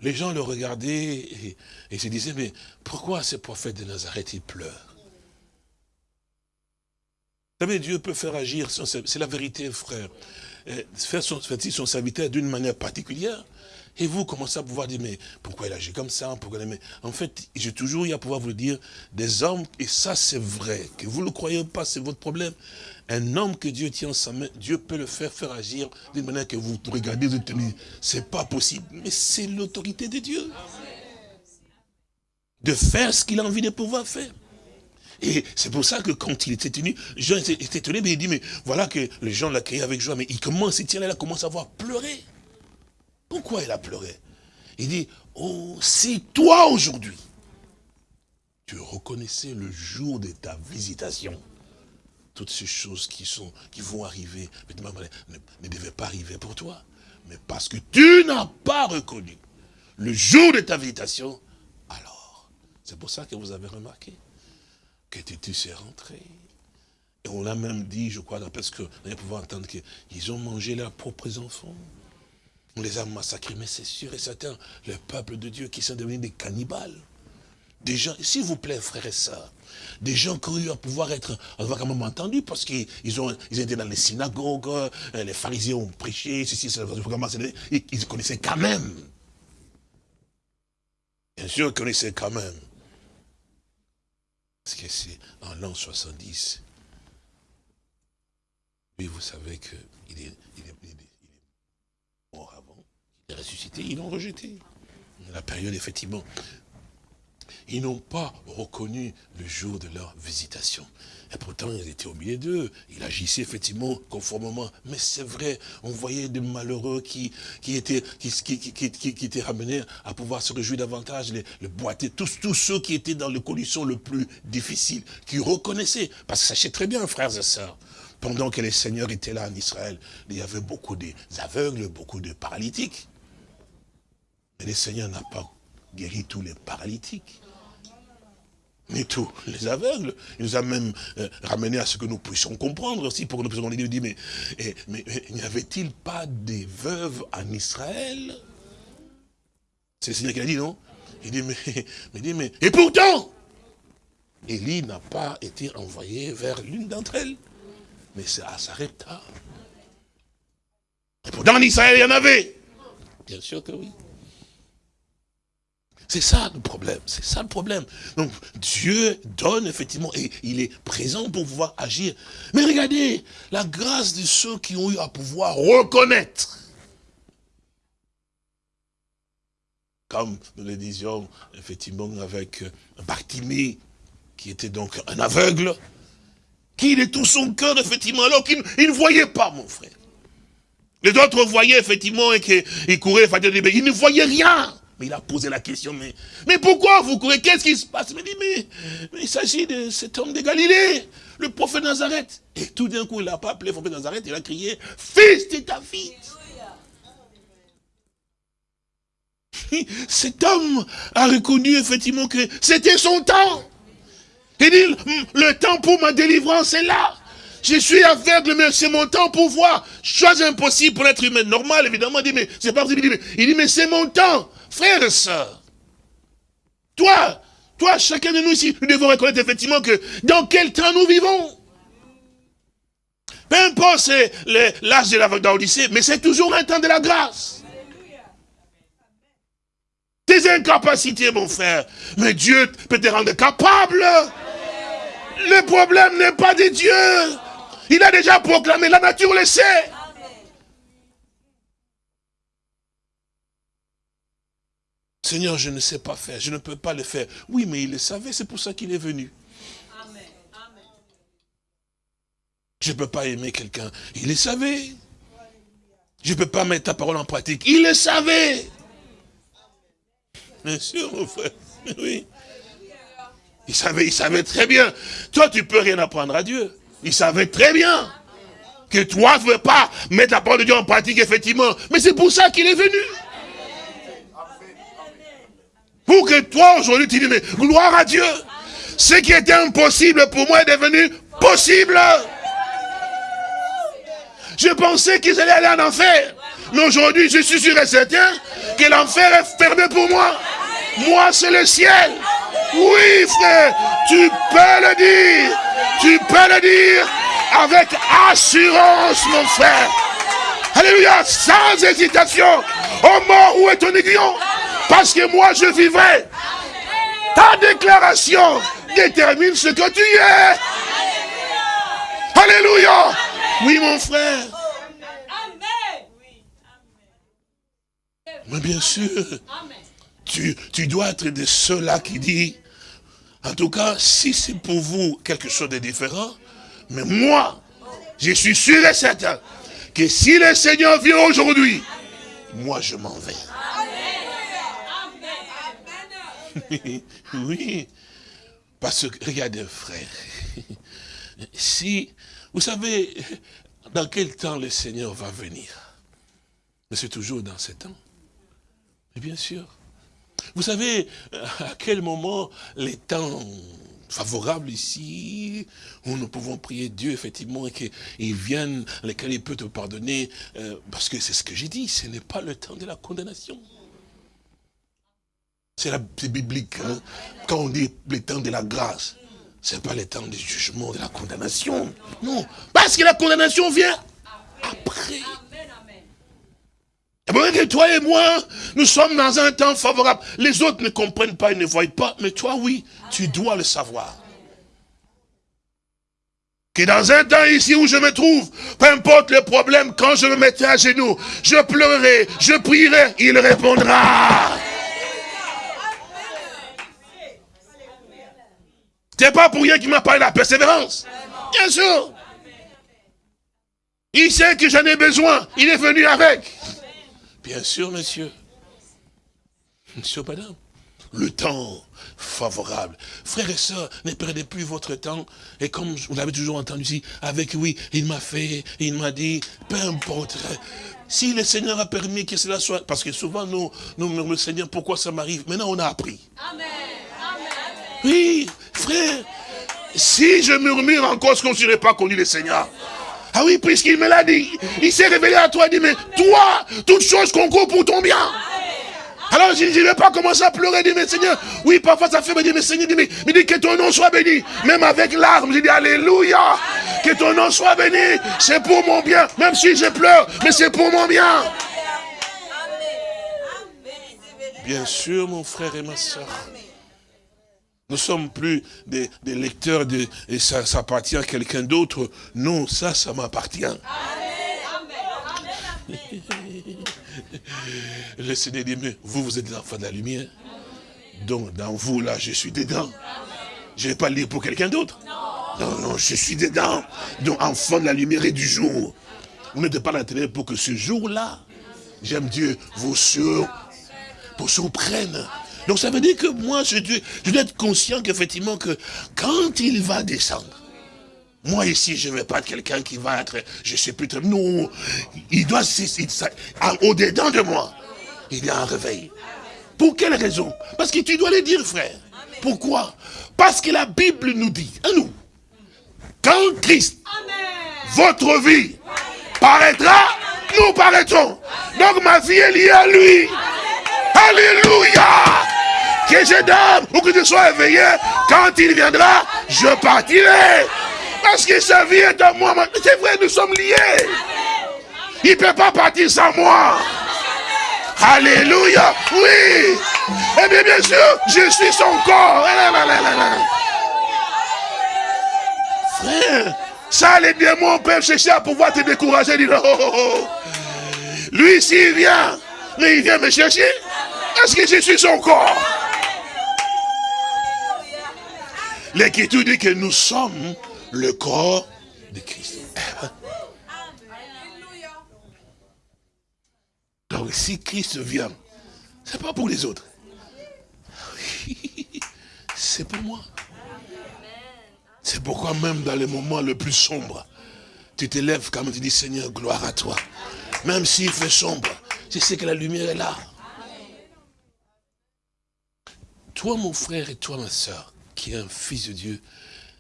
Les gens le regardaient et, se disaient, mais pourquoi ce prophète de Nazareth, il pleure? Vous savez, Dieu peut faire agir, c'est la vérité, frère. Faire son, son serviteur d'une manière particulière, Et vous commencez à pouvoir dire, mais pourquoi il agit comme ça pourquoi En fait, j'ai toujours eu à pouvoir vous dire, des hommes, et ça c'est vrai, que vous ne le croyez pas, c'est votre problème. Un homme que Dieu tient en sa main, Dieu peut le faire faire agir d'une manière que vous regardez, vous tenez, c'est pas possible. Mais c'est l'autorité de Dieu. De faire ce qu'il a envie de pouvoir faire. Et c'est pour ça que quand il était tenu, Jean était étonné, mais il dit, mais voilà que les gens l'accueillent avec joie, mais il commence, il tient là, il commence à voir pleurer. Pourquoi il a pleuré? Il dit, oh, c'est toi aujourd'hui. Tu reconnaissais le jour de ta visitation. Toutes ces choses qui, sont, qui vont arriver, ne, ne devaient pas arriver pour toi. Mais parce que tu n'as pas reconnu le jour de ta visitation, alors, c'est pour ça que vous avez remarqué que tu sais rentrer. Et on l'a même dit, je crois, parce qu'on va pouvoir entendre qu'ils ont mangé leurs propres enfants. On les a massacrés, mais c'est sûr et certain, le peuple de Dieu qui sont devenus des cannibales. Des gens, s'il vous plaît, frères et sœurs, des gens qui ont eu à pouvoir être, on va quand même entendu, parce qu'ils ont, ils étaient dans les synagogues, euh, les pharisiens ont prêché, ceci, cela, ils connaissaient quand même. Bien sûr, ils connaissaient quand même. Parce que c'est en l'an 70. Oui, vous savez qu'il est, ressuscité, ils l'ont rejeté. La période, effectivement, ils n'ont pas reconnu le jour de leur visitation. Et pourtant, ils étaient au milieu d'eux. Il agissait effectivement conformément. Mais c'est vrai, on voyait des malheureux qui, qui, étaient, qui, qui, qui, étaient ramenés à pouvoir se réjouir davantage, les, les boiter, tous, tous ceux qui étaient dans les conditions les plus difficiles, qui reconnaissaient. Parce que sachez très bien, frères et sœurs, pendant que les seigneurs étaient là en Israël, il y avait beaucoup d'aveugles, beaucoup de paralytiques. Mais le Seigneur n'a pas guéri tous les paralytiques mais tous les aveugles. Il nous a même euh, ramené à ce que nous puissions comprendre aussi, pour que nous puissions dire, mais, mais, mais, n'y avait-il pas des veuves en Israël? C'est le Seigneur qui a dit, non? Il dit, mais, mais, mais, et pourtant, Élie n'a pas été envoyé vers l'une d'entre elles, mais c'est à Sarepta. Et pourtant en Israël, il y en avait. Bien sûr que oui. C'est ça le problème, c'est ça le problème. Donc Dieu donne effectivement, et il est présent pour pouvoir agir. Mais regardez, la grâce de ceux qui ont eu à pouvoir reconnaître. Comme nous le disions effectivement avec Bartimée, qui était donc un aveugle, qui est tout son cœur effectivement, alors qu'il ne voyait pas mon frère. Les autres voyaient effectivement et qu'ils couraient, ils ne voyaient rien. Mais il a posé la question, mais, mais pourquoi vous courez? Qu'est-ce qui se passe? Il dit, mais, il s'agit de cet homme de Galilée, le prophète Nazareth. Et tout d'un coup, il n'a pas appelé le prophète Nazareth, il a crié, fils de David. Cet homme a reconnu effectivement que c'était son temps. Il dit, le temps pour ma délivrance est là. Je suis aveugle, mais c'est mon temps pour voir. Chose impossible pour l'être humain normal, évidemment. Dit, mais c'est pas possible. Il dit, mais c'est mon temps. Frères et sœurs, toi, toi, chacun de nous ici, nous devons reconnaître effectivement que dans quel temps nous vivons. Peu importe l'âge de la lycée, mais c'est toujours un temps de la grâce. Tes incapacités, mon frère, mais Dieu peut te rendre capable. Le problème n'est pas de Dieu. Il a déjà proclamé, la nature le sait. Seigneur, je ne sais pas faire, je ne peux pas le faire. Oui, mais il le savait, c'est pour ça qu'il est venu. Je ne peux pas aimer quelqu'un. Il le savait. Je ne peux pas mettre ta parole en pratique. Il le savait. Bien sûr, mon frère. Oui. Il savait, il savait très bien. Toi, tu peux rien apprendre à Dieu. Il savait très bien que toi, tu ne veux pas mettre la parole de Dieu en pratique, effectivement. Mais c'est pour ça qu'il est venu. Pour que toi, aujourd'hui, tu dis, mais gloire à Dieu. Ce qui était impossible pour moi est devenu possible. Je pensais qu'ils allaient aller en enfer. Mais aujourd'hui, je suis sûr et certain que l'enfer est fermé pour moi. Moi, c'est le ciel. Oui, frère, tu peux le dire. Tu peux le dire avec assurance, mon frère. Alléluia, sans hésitation. Oh mort, où est ton aiguillon Parce que moi, je vivrai. Ta déclaration détermine ce que tu es. Alléluia. Oui, mon frère. Mais bien sûr, tu, tu dois être de ceux-là qui dit, en tout cas, si c'est pour vous quelque chose de différent, mais moi, je suis sûr et certain que si le Seigneur vient aujourd'hui, moi je m'en vais. oui, parce que, regardez frère, si, vous savez, dans quel temps le Seigneur va venir? Mais c'est toujours dans ce temps. Mais bien sûr. Vous savez à quel moment les temps favorables ici, où nous pouvons prier Dieu, effectivement, et qu'il vienne, lesquels il peut te pardonner, euh, parce que c'est ce que j'ai dit, ce n'est pas le temps de la condamnation. C'est biblique. Hein. Quand on dit le temps de la grâce, ce n'est pas le temps du jugement, de la condamnation. Non, parce que la condamnation vient après. Et que toi et moi, nous sommes dans un temps favorable. Les autres ne comprennent pas, ils ne voient pas, mais toi, oui, tu dois le savoir. Que dans un temps ici où je me trouve, peu importe le problème, quand je me mettrai à genoux, je pleurerai, je prierai, il répondra. C'est pas pour rien qu'il m'a parlé de la persévérance. Bien sûr. Il sait que j'en ai besoin. Il est venu avec. Bien sûr, monsieur. Monsieur, madame. Le temps favorable. Frères et sœurs, ne perdez plus votre temps. Et comme vous l'avez toujours entendu ici, avec oui, il m'a fait, il m'a dit, peu importe. Si le Seigneur a permis que cela soit, parce que souvent nous, nous murmurons, Seigneur, pourquoi ça m'arrive? Maintenant, on a appris. Amen. Oui, frère, si je murmure encore, ce qu'on ne serait pas connu le Seigneur. Ah oui, puisqu'il me l'a dit. Il s'est révélé à toi, il dit, mais toi, toutes choses concourent pour ton bien. Alors je ne vais pas commencer à pleurer, dit, mais Seigneur, oui, parfois ça fait me dire, mais Seigneur, mais, mais dit que ton nom soit béni. Même avec larmes, je dis, Alléluia, que ton nom soit béni. C'est pour mon bien, même si je pleure, mais c'est pour mon bien. Bien sûr, mon frère et ma soeur. Nous ne sommes plus des, lecteurs de, et ça, appartient à quelqu'un d'autre. Non, ça, ça m'appartient. Le Seigneur dit, mais vous, vous êtes l'enfant de la lumière. Donc, dans vous, là, je suis dedans. Je ne vais pas lire pour quelqu'un d'autre. Non, non, je suis dedans. Donc, enfant de la lumière et du jour. Vous n'êtes pas l'intérêt pour que ce jour-là, j'aime Dieu, vous, sur, vous surprenne. Donc ça veut dire que moi, je dois, je dois être conscient qu'effectivement, que quand il va descendre, moi ici, je ne vais pas être quelqu'un qui va être, je ne sais plus très... Non, il doit, au-dedans de moi, il y a un réveil. Pour quelle raison? Parce que tu dois le dire, frère. Pourquoi? Parce que la Bible nous dit, à nous, quand Christ, votre vie, paraîtra, nous paraîtrons. Donc ma vie est liée à lui. Alléluia que je dorme ou que je sois éveillé, quand il viendra, je partirai. Parce que sa vie est à moi. C'est vrai, nous sommes liés. Il ne peut pas partir sans moi. Alléluia. Oui. Eh bien, bien sûr, je suis son corps. Frère, ça, les démons peuvent chercher à pouvoir te décourager. Oh, oh, oh. Lui, s'il vient, mais il vient me chercher, est-ce que je suis son corps? L'Écriture dit que nous sommes le corps de Christ. Donc si Christ vient, c'est pas pour les autres. C'est pour moi. C'est pourquoi même dans les moments les plus sombres, tu te lèves comme tu dis Seigneur, gloire à toi. Même s'il fait sombre, tu sais que la lumière est là. Toi mon frère et toi ma soeur, qui est un fils de Dieu,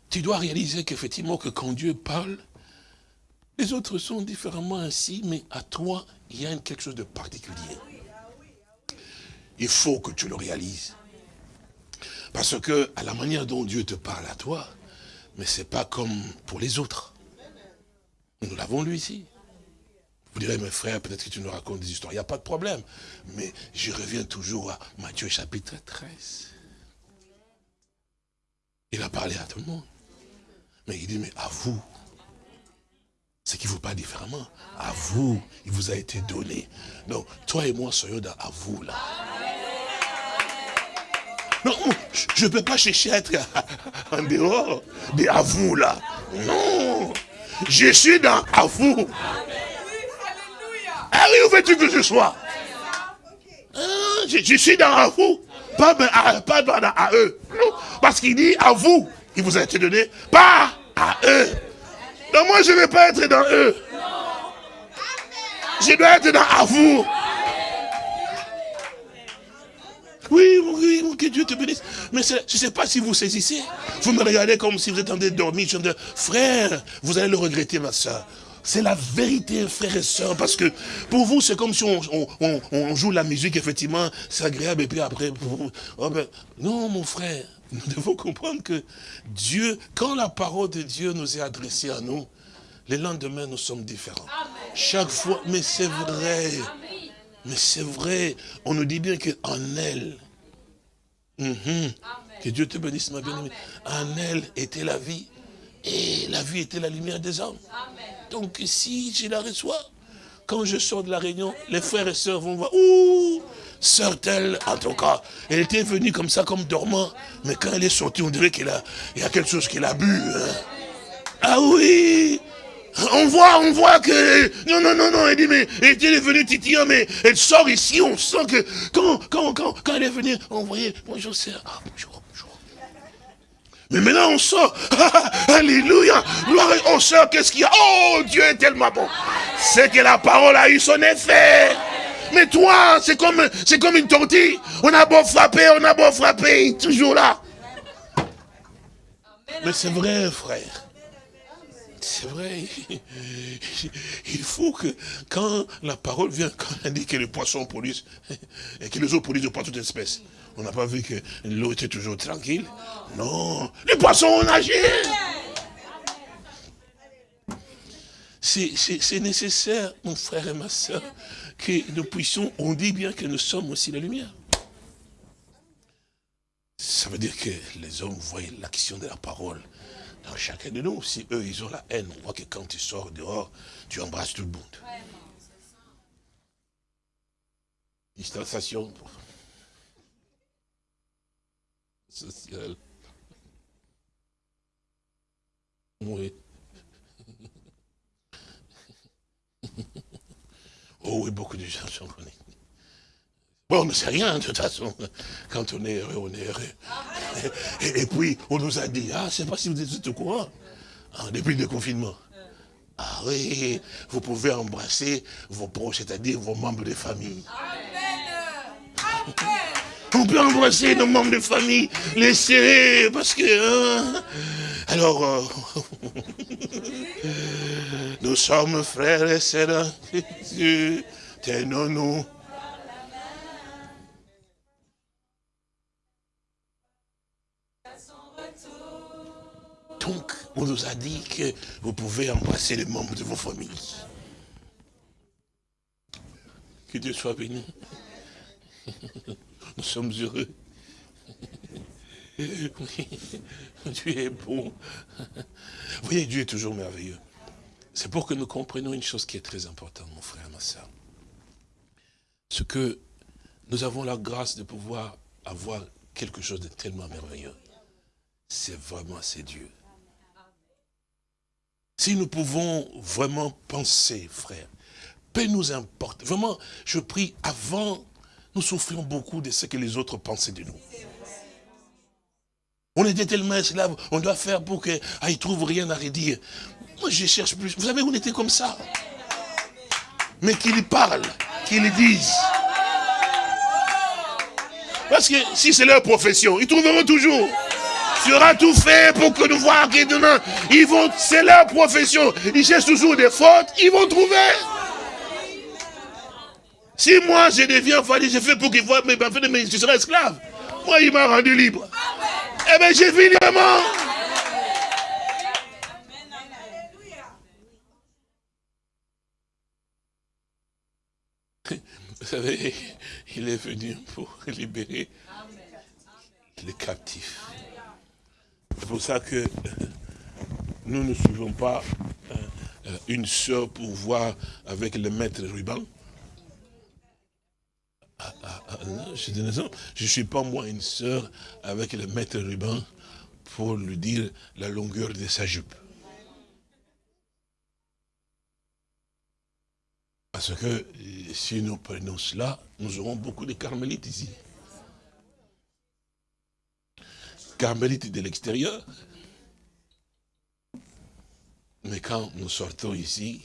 tu dois réaliser qu'effectivement, que quand Dieu parle, les autres sont différemment ainsi, mais à toi, il y a quelque chose de particulier. Il faut que tu le réalises. Parce que, à la manière dont Dieu te parle à toi, mais c'est pas comme pour les autres. Nous l'avons lu ici. Vous direz, mes frères, peut-être que tu nous racontes des histoires. Il n'y a pas de problème. Mais je reviens toujours à Matthieu chapitre 13. Il a parlé à tout le monde. Mais il dit, mais à vous, ce qui vous parle différemment, à vous, il vous a été donné. Donc, toi et moi, soyons dans à vous, là. Non, je ne peux pas chercher à être en dehors de à vous, là. Non, je suis dans à vous. Ah oui, où veux-tu que je sois? Ah, je, suis dans à vous, pas, pas dans à eux. Parce qu'il dit à vous, il vous a été donné, pas à eux. Donc moi, je ne vais pas être dans eux. Je dois être dans à vous. Oui, oui, que Dieu te bénisse. Mais je ne sais pas si vous saisissez. Vous me regardez comme si vous êtes en train de dormir. Je me dis, frère, vous allez le regretter, ma soeur. C'est la vérité, frère et soeur, parce que pour vous, c'est comme si on, joue la musique, effectivement, c'est agréable, et puis après, oh ben, non, mon frère, nous devons comprendre que Dieu, quand la parole de Dieu nous est adressée à nous, les lendemains, nous sommes différents. Chaque fois, mais c'est vrai. Mais c'est vrai, on nous dit bien qu'en elle, mhm, que Dieu te bénisse ma bien-aimée, en elle était la vie, et la vie était la lumière des hommes. Donc si je la reçois, quand je sors de la réunion, les frères et sœurs vont voir, ouh, sœur telle, en tout cas, elle était venue comme ça, comme dormant, mais quand elle est sortie, on dirait qu'il y a quelque chose qu'elle a bu. Hein. Ah oui, on voit, on voit que... Non, non, non, non, elle dit, mais elle est venue titillant, mais elle sort ici, on sent que... Quand, quand, quand, elle est venue, on voyait, bonjour sœur, ah, bonjour. Mais maintenant on sort, alléluia, gloire, oh sœur, qu'est-ce qu'il y a? Oh, Dieu est tellement bon. C'est que la parole a eu son effet. Mais toi, c'est comme, comme une tortille. On a beau frapper, on a beau frapper, toujours là. Mais c'est vrai, frère. C'est vrai. Il faut que quand la parole vient, quand elle dit que les poissons produisent, et que les eaux produisent pas toute espèce, on n'a pas vu que l'eau était toujours tranquille. Non, les poissons ont nagé. C'est nécessaire, mon frère et ma soeur, que nous puissions, on dit bien que nous sommes aussi la lumière. Ça veut dire que les hommes voient l'action de la parole chacun de nous, si eux, ils ont la haine, on voit que quand tu sors dehors, tu embrasses tout le monde. Distanciation sociale. Oui. Oh oui, beaucoup de gens sont connus. Bon, on ne sait rien, de toute façon. Quand on est heureux, on est heureux. Et, puis, on nous a dit, ah, je ne sais pas si vous êtes au courant, depuis le confinement. Ah oui, vous pouvez embrasser vos proches, c'est-à-dire vos membres de famille. On peut embrasser nos membres de famille, les serrer, parce que... Hein. alors, euh, nous sommes frères et sœurs, tenons-nous Donc, on nous a dit que vous pouvez embrasser les membres de vos familles. Que Dieu soit béni. Nous sommes heureux. Dieu est bon. Vous voyez, Dieu est toujours merveilleux. C'est pour que nous comprenions une chose qui est très importante, mon frère, ma soeur. Ce que nous avons la grâce de pouvoir avoir quelque chose de tellement merveilleux. C'est vraiment, c'est Dieu. Si nous pouvons vraiment penser, frère, peu nous importe. Vraiment, je prie, avant, nous souffrions beaucoup de ce que les autres pensaient de nous. On était tellement esclaves, on doit faire pour qu'ils ah, ne trouvent rien à redire. Moi, je cherche plus. Vous savez, on était comme ça. Mais qu'ils parlent, qu'ils disent. Parce que si c'est leur profession, ils trouveront toujours sera tout fait pour que nous voyons que demain, ils vont, c'est leur profession. Ils cherchent toujours des fautes, ils vont trouver. Si moi je deviens fali, je fais pour qu'ils voient, mais, mais je serai esclave. Moi, il m'a rendu libre. Eh bien, j'ai vu librement. savez, il est venu pour libérer les captifs. C'est pour ça que nous ne suivons pas euh, euh, une sœur pour voir avec le maître ruban. Ah, ah, ah, je ne suis pas moi une sœur avec le maître ruban pour lui dire la longueur de sa jupe. Parce que si nous prenons cela, nous aurons beaucoup de carmélites ici. Carmélites de l'extérieur. Mais quand nous sortons ici,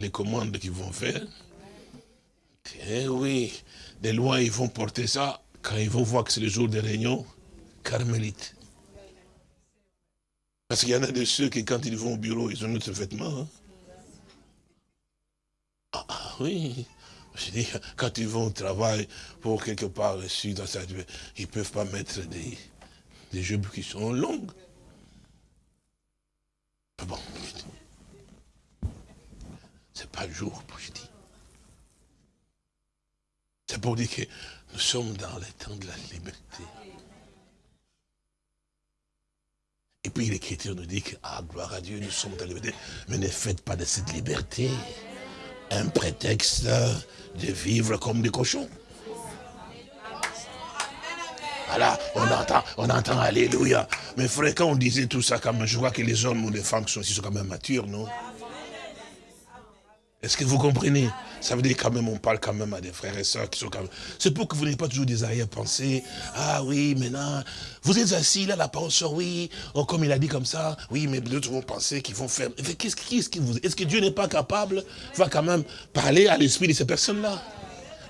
les commandes qu'ils vont faire, eh oui, des lois, ils vont porter ça, quand ils vont voir que c'est le jour des réunions, carmélites. Parce qu'il y en a de ceux qui, quand ils vont au bureau, ils ont notre vêtement. Hein. Ah, ah, oui. Je dis, quand ils vont au travail, pour quelque part, ici, dans ils ne peuvent pas mettre des, des jupes qui sont longues. Bon, c'est pas le jour, je dis. C'est pour dire que nous sommes dans le temps de la liberté. Et puis l'Écriture nous dit que, ah, gloire à Dieu, nous sommes dans la liberté. Mais ne faites pas de cette liberté un prétexte de vivre comme des cochons. Voilà, on entend, on entend Alléluia. Mais frère, quand on disait tout ça, quand même, je vois que les hommes ou les femmes sont, sont quand même matures, non? Est-ce que vous comprenez? Ça veut dire quand même, on parle quand même à des frères et sœurs qui sont quand même... C'est pour que vous n'ayez pas toujours des arrière-pensées. Ah oui, maintenant, vous êtes assis là, la parole sur oui, oh, comme il a dit comme ça, oui, mais d'autres vont penser qu'ils vont faire... Qu'est-ce que vous... Est-ce que Dieu n'est pas capable, va quand même parler à l'esprit de ces personnes-là?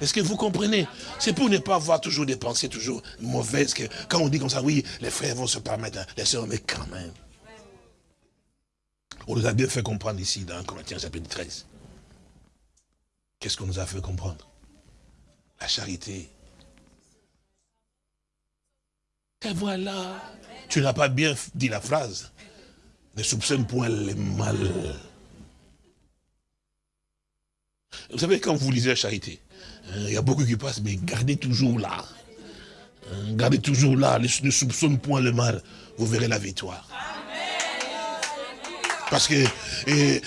Est-ce que vous comprenez? C'est pour ne pas avoir toujours des pensées toujours mauvaises. Que quand on dit comme ça, oui, les frères vont se permettre, hein, les sœurs, mais quand même. On nous a bien fait comprendre ici dans Corinthiens chapitre 13. Qu'est-ce qu'on nous a fait comprendre? La charité. Et voilà. Tu n'as pas bien dit la phrase. Ne soupçonne point les mal. Vous savez, quand vous lisez la charité, hein, il y a beaucoup qui passent, mais gardez toujours là. Hein, gardez toujours là, ne soupçonne point le mal. Vous verrez la victoire. Parce que et,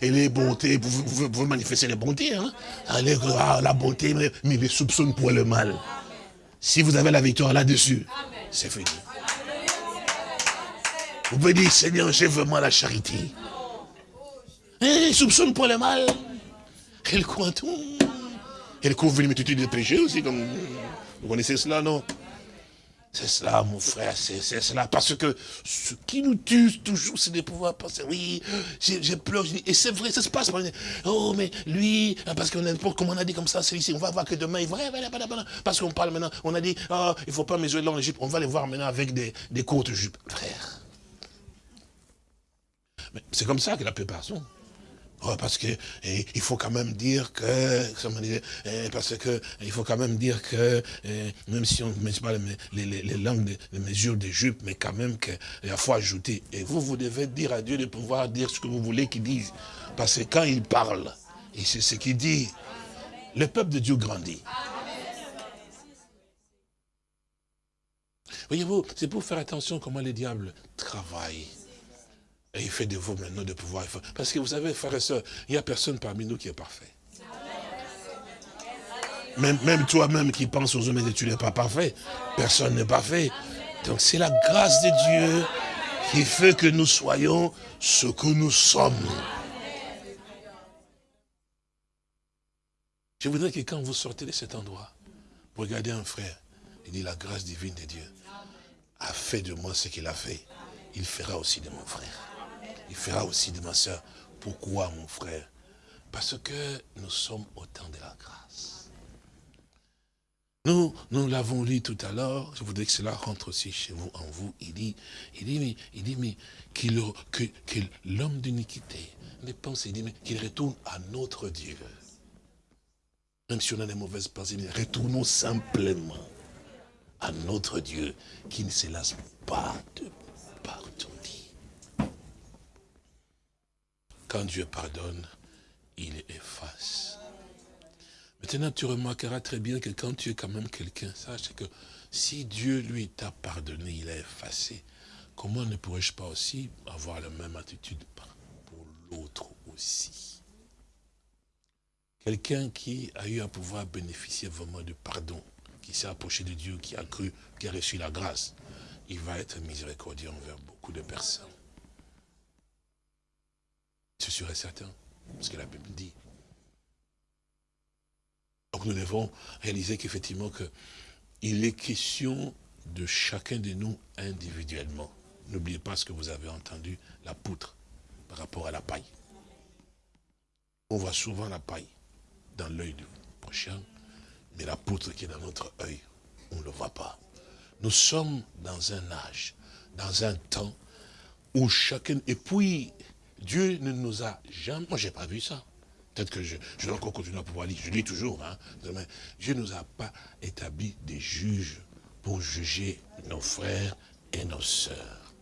les bontés, vous, vous, manifestez les bontés. Hein? Ah, la bonté, mais, les soupçonnes pour le mal. Si vous avez la victoire là-dessus, c'est fini. Vous pouvez dire, Seigneur, j'ai vraiment la charité. Et soupçonne pour le mal. Elle croit tout. Elle couvre une multitude de péchés aussi. Vous connaissez cela, non? C'est cela, mon frère, c'est cela. Parce que ce qui nous tue toujours, c'est de pouvoir penser, oui, j'ai pleuré. Et c'est vrai, ça se passe. Oh, mais lui, parce qu'on a, comme on a dit comme ça, celui-ci, on va voir que demain, il va, parce qu'on parle maintenant, on a dit, oh, il ne faut pas mesurer dans l'Égypte, on va les voir maintenant avec des, des courtes jupes. Frère. C'est comme ça que la plupart sont. Oh, parce que il faut quand même dire que, parce que il faut quand même dire que, même si on ne met pas les, les, les, langues, les mesures des jupes, mais quand même qu'il faut ajouter. Et vous, vous devez dire à Dieu de pouvoir dire ce que vous voulez qu'il dise. Parce que quand il parle, et c'est ce qu'il dit, le peuple de Dieu grandit. Voyez-vous, c'est pour faire attention comment les diables travaillent. Et il fait de vous maintenant de pouvoir. Parce que vous savez, frères et sœurs, il n'y a personne parmi nous qui est parfait. Même, même toi-même qui penses aux hommes et tu n'es pas parfait. Personne n'est parfait. Donc c'est la grâce de Dieu qui fait que nous soyons ce que nous sommes. Je voudrais que quand vous sortez de cet endroit, vous regardez un frère, il dit la grâce divine de Dieu a fait de moi ce qu'il a fait. Il fera aussi de mon frère il fera aussi de ma soeur. Pourquoi, mon frère Parce que nous sommes au temps de la grâce. Nous, nous l'avons lu tout à l'heure, je voudrais que cela rentre aussi chez vous, en vous. Il dit, il dit, mais, il dit, mais que l'homme d'iniquité ne pense, il dit, mais qu'il retourne à notre Dieu. Même si on a des mauvaises pensées, mais retournons simplement à notre Dieu qui ne se lasse pas de partout. Quand Dieu pardonne, il efface. Maintenant, tu remarqueras très bien que quand tu es quand même quelqu'un, sache que si Dieu, lui, t'a pardonné, il a effacé, comment ne pourrais-je pas aussi avoir la même attitude pour l'autre aussi? Quelqu'un qui a eu à pouvoir bénéficier vraiment du pardon, qui s'est approché de Dieu, qui a cru, qui a reçu la grâce, il va être miséricordieux envers beaucoup de personnes. C'est sûr et certain, ce que la Bible dit. Donc nous devons réaliser qu'effectivement il est question de chacun de nous individuellement. N'oubliez pas ce que vous avez entendu, la poutre par rapport à la paille. On voit souvent la paille dans l'œil du prochain, mais la poutre qui est dans notre œil, on ne le voit pas. Nous sommes dans un âge, dans un temps où chacun... Et puis, Dieu ne nous a jamais... Moi, je n'ai pas vu ça. Peut-être que je, je dois encore continuer à pouvoir lire. Je lis toujours. Hein. Dieu ne nous a pas établi des juges pour juger nos frères et nos sœurs.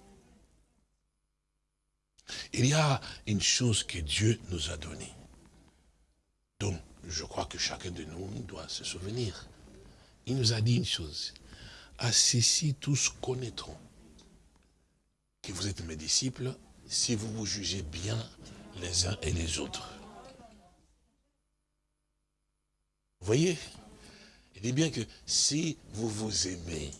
Il y a une chose que Dieu nous a donnée. Donc, je crois que chacun de nous doit se souvenir. Il nous a dit une chose. À ceci, tous connaîtront que vous êtes mes disciples si vous vous jugez bien les uns et les autres. Vous voyez? Il dit bien que si vous vous aimez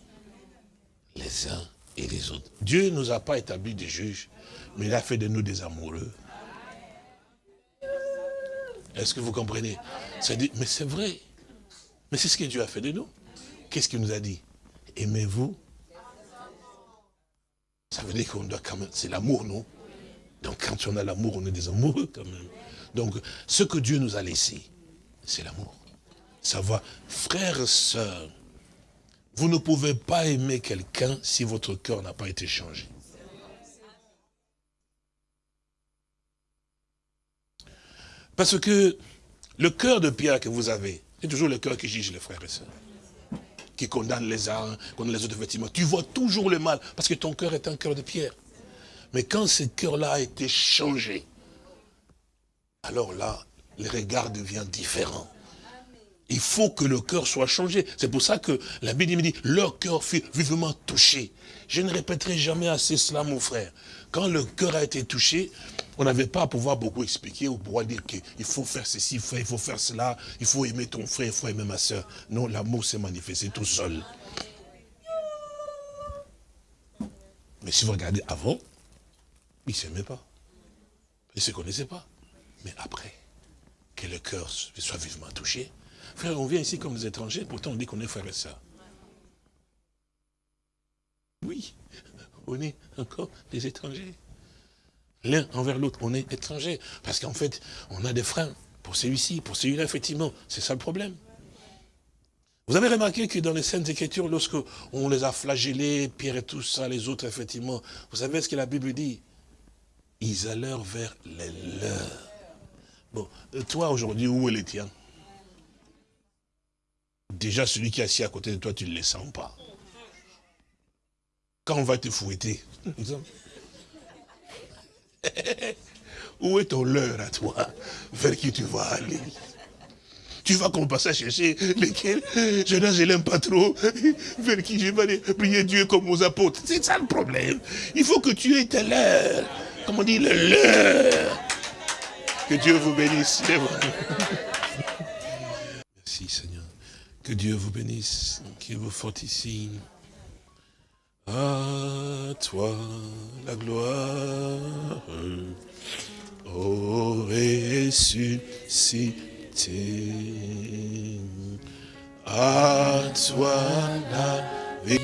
les uns et les autres, Dieu ne nous a pas établi des juges, mais il a fait de nous des amoureux. Est-ce que vous comprenez? Mais c'est vrai. Mais c'est ce que Dieu a fait de nous. Qu'est-ce qu'il nous a dit? Aimez-vous Ça veut dire qu'on doit quand même... C'est l'amour, non? Donc quand on a l'amour, on est des amoureux quand même. Donc ce que Dieu nous a laissé, c'est l'amour. Savoir, frères sœurs, vous ne pouvez pas aimer quelqu'un si votre cœur n'a pas été changé. Parce que le cœur de pierre que vous avez, c'est toujours le cœur qui juge les frères et sœurs. Qui condamne les uns, condamne les autres, effectivement. Tu vois toujours le mal, parce que ton cœur est un cœur de pierre. Mais quand ce cœur-là a été changé, alors là, le regard devient différent. Il faut que le cœur soit changé. C'est pour ça que la Bible me dit, leur cœur fut vivement touché. Je ne répéterai jamais assez cela, mon frère. Quand le cœur a été touché, on n'avait pas à pouvoir beaucoup expliquer ou pouvoir dire qu'il faut faire ceci, il faut faire cela, il faut aimer ton frère, il faut aimer ma soeur. Non, l'amour s'est manifesté tout seul. Mais si vous regardez avant, ils ne s'aimaient pas. Ils ne se connaissaient pas. Mais après, que le cœur soit vivement touché. Frère, on vient ici comme des étrangers, pourtant on dit qu'on est frère et soeur. Oui, on est encore des étrangers l'un envers l'autre. On est étranger. Parce qu'en fait, on a des freins pour celui-ci, pour celui-là, effectivement. C'est ça le problème. Vous avez remarqué que dans les scènes d'écriture, lorsque on les a flagellés, Pierre et tout ça, les autres, effectivement, vous savez ce que la Bible dit? Ils allèrent vers les leurs. Bon, euh, toi aujourd'hui, où est les tiens Déjà, celui qui est assis à côté de toi, tu ne le sens pas. Quand on va te fouetter, Où est ton leurre à toi? Vers qui tu vas aller? Tu vas commencer à chercher lesquels? Je ne l'aime pas trop, vers qui je vais aller prier Dieu comme aux apôtres? C'est ça le problème. Il faut que tu aies ta leurre. Comme on dit, le leurre. Que Dieu vous bénisse. Merci Seigneur. Que Dieu vous bénisse, qu'il vous fortifie. À toi la gloire, ô ressuscité. À toi la vie.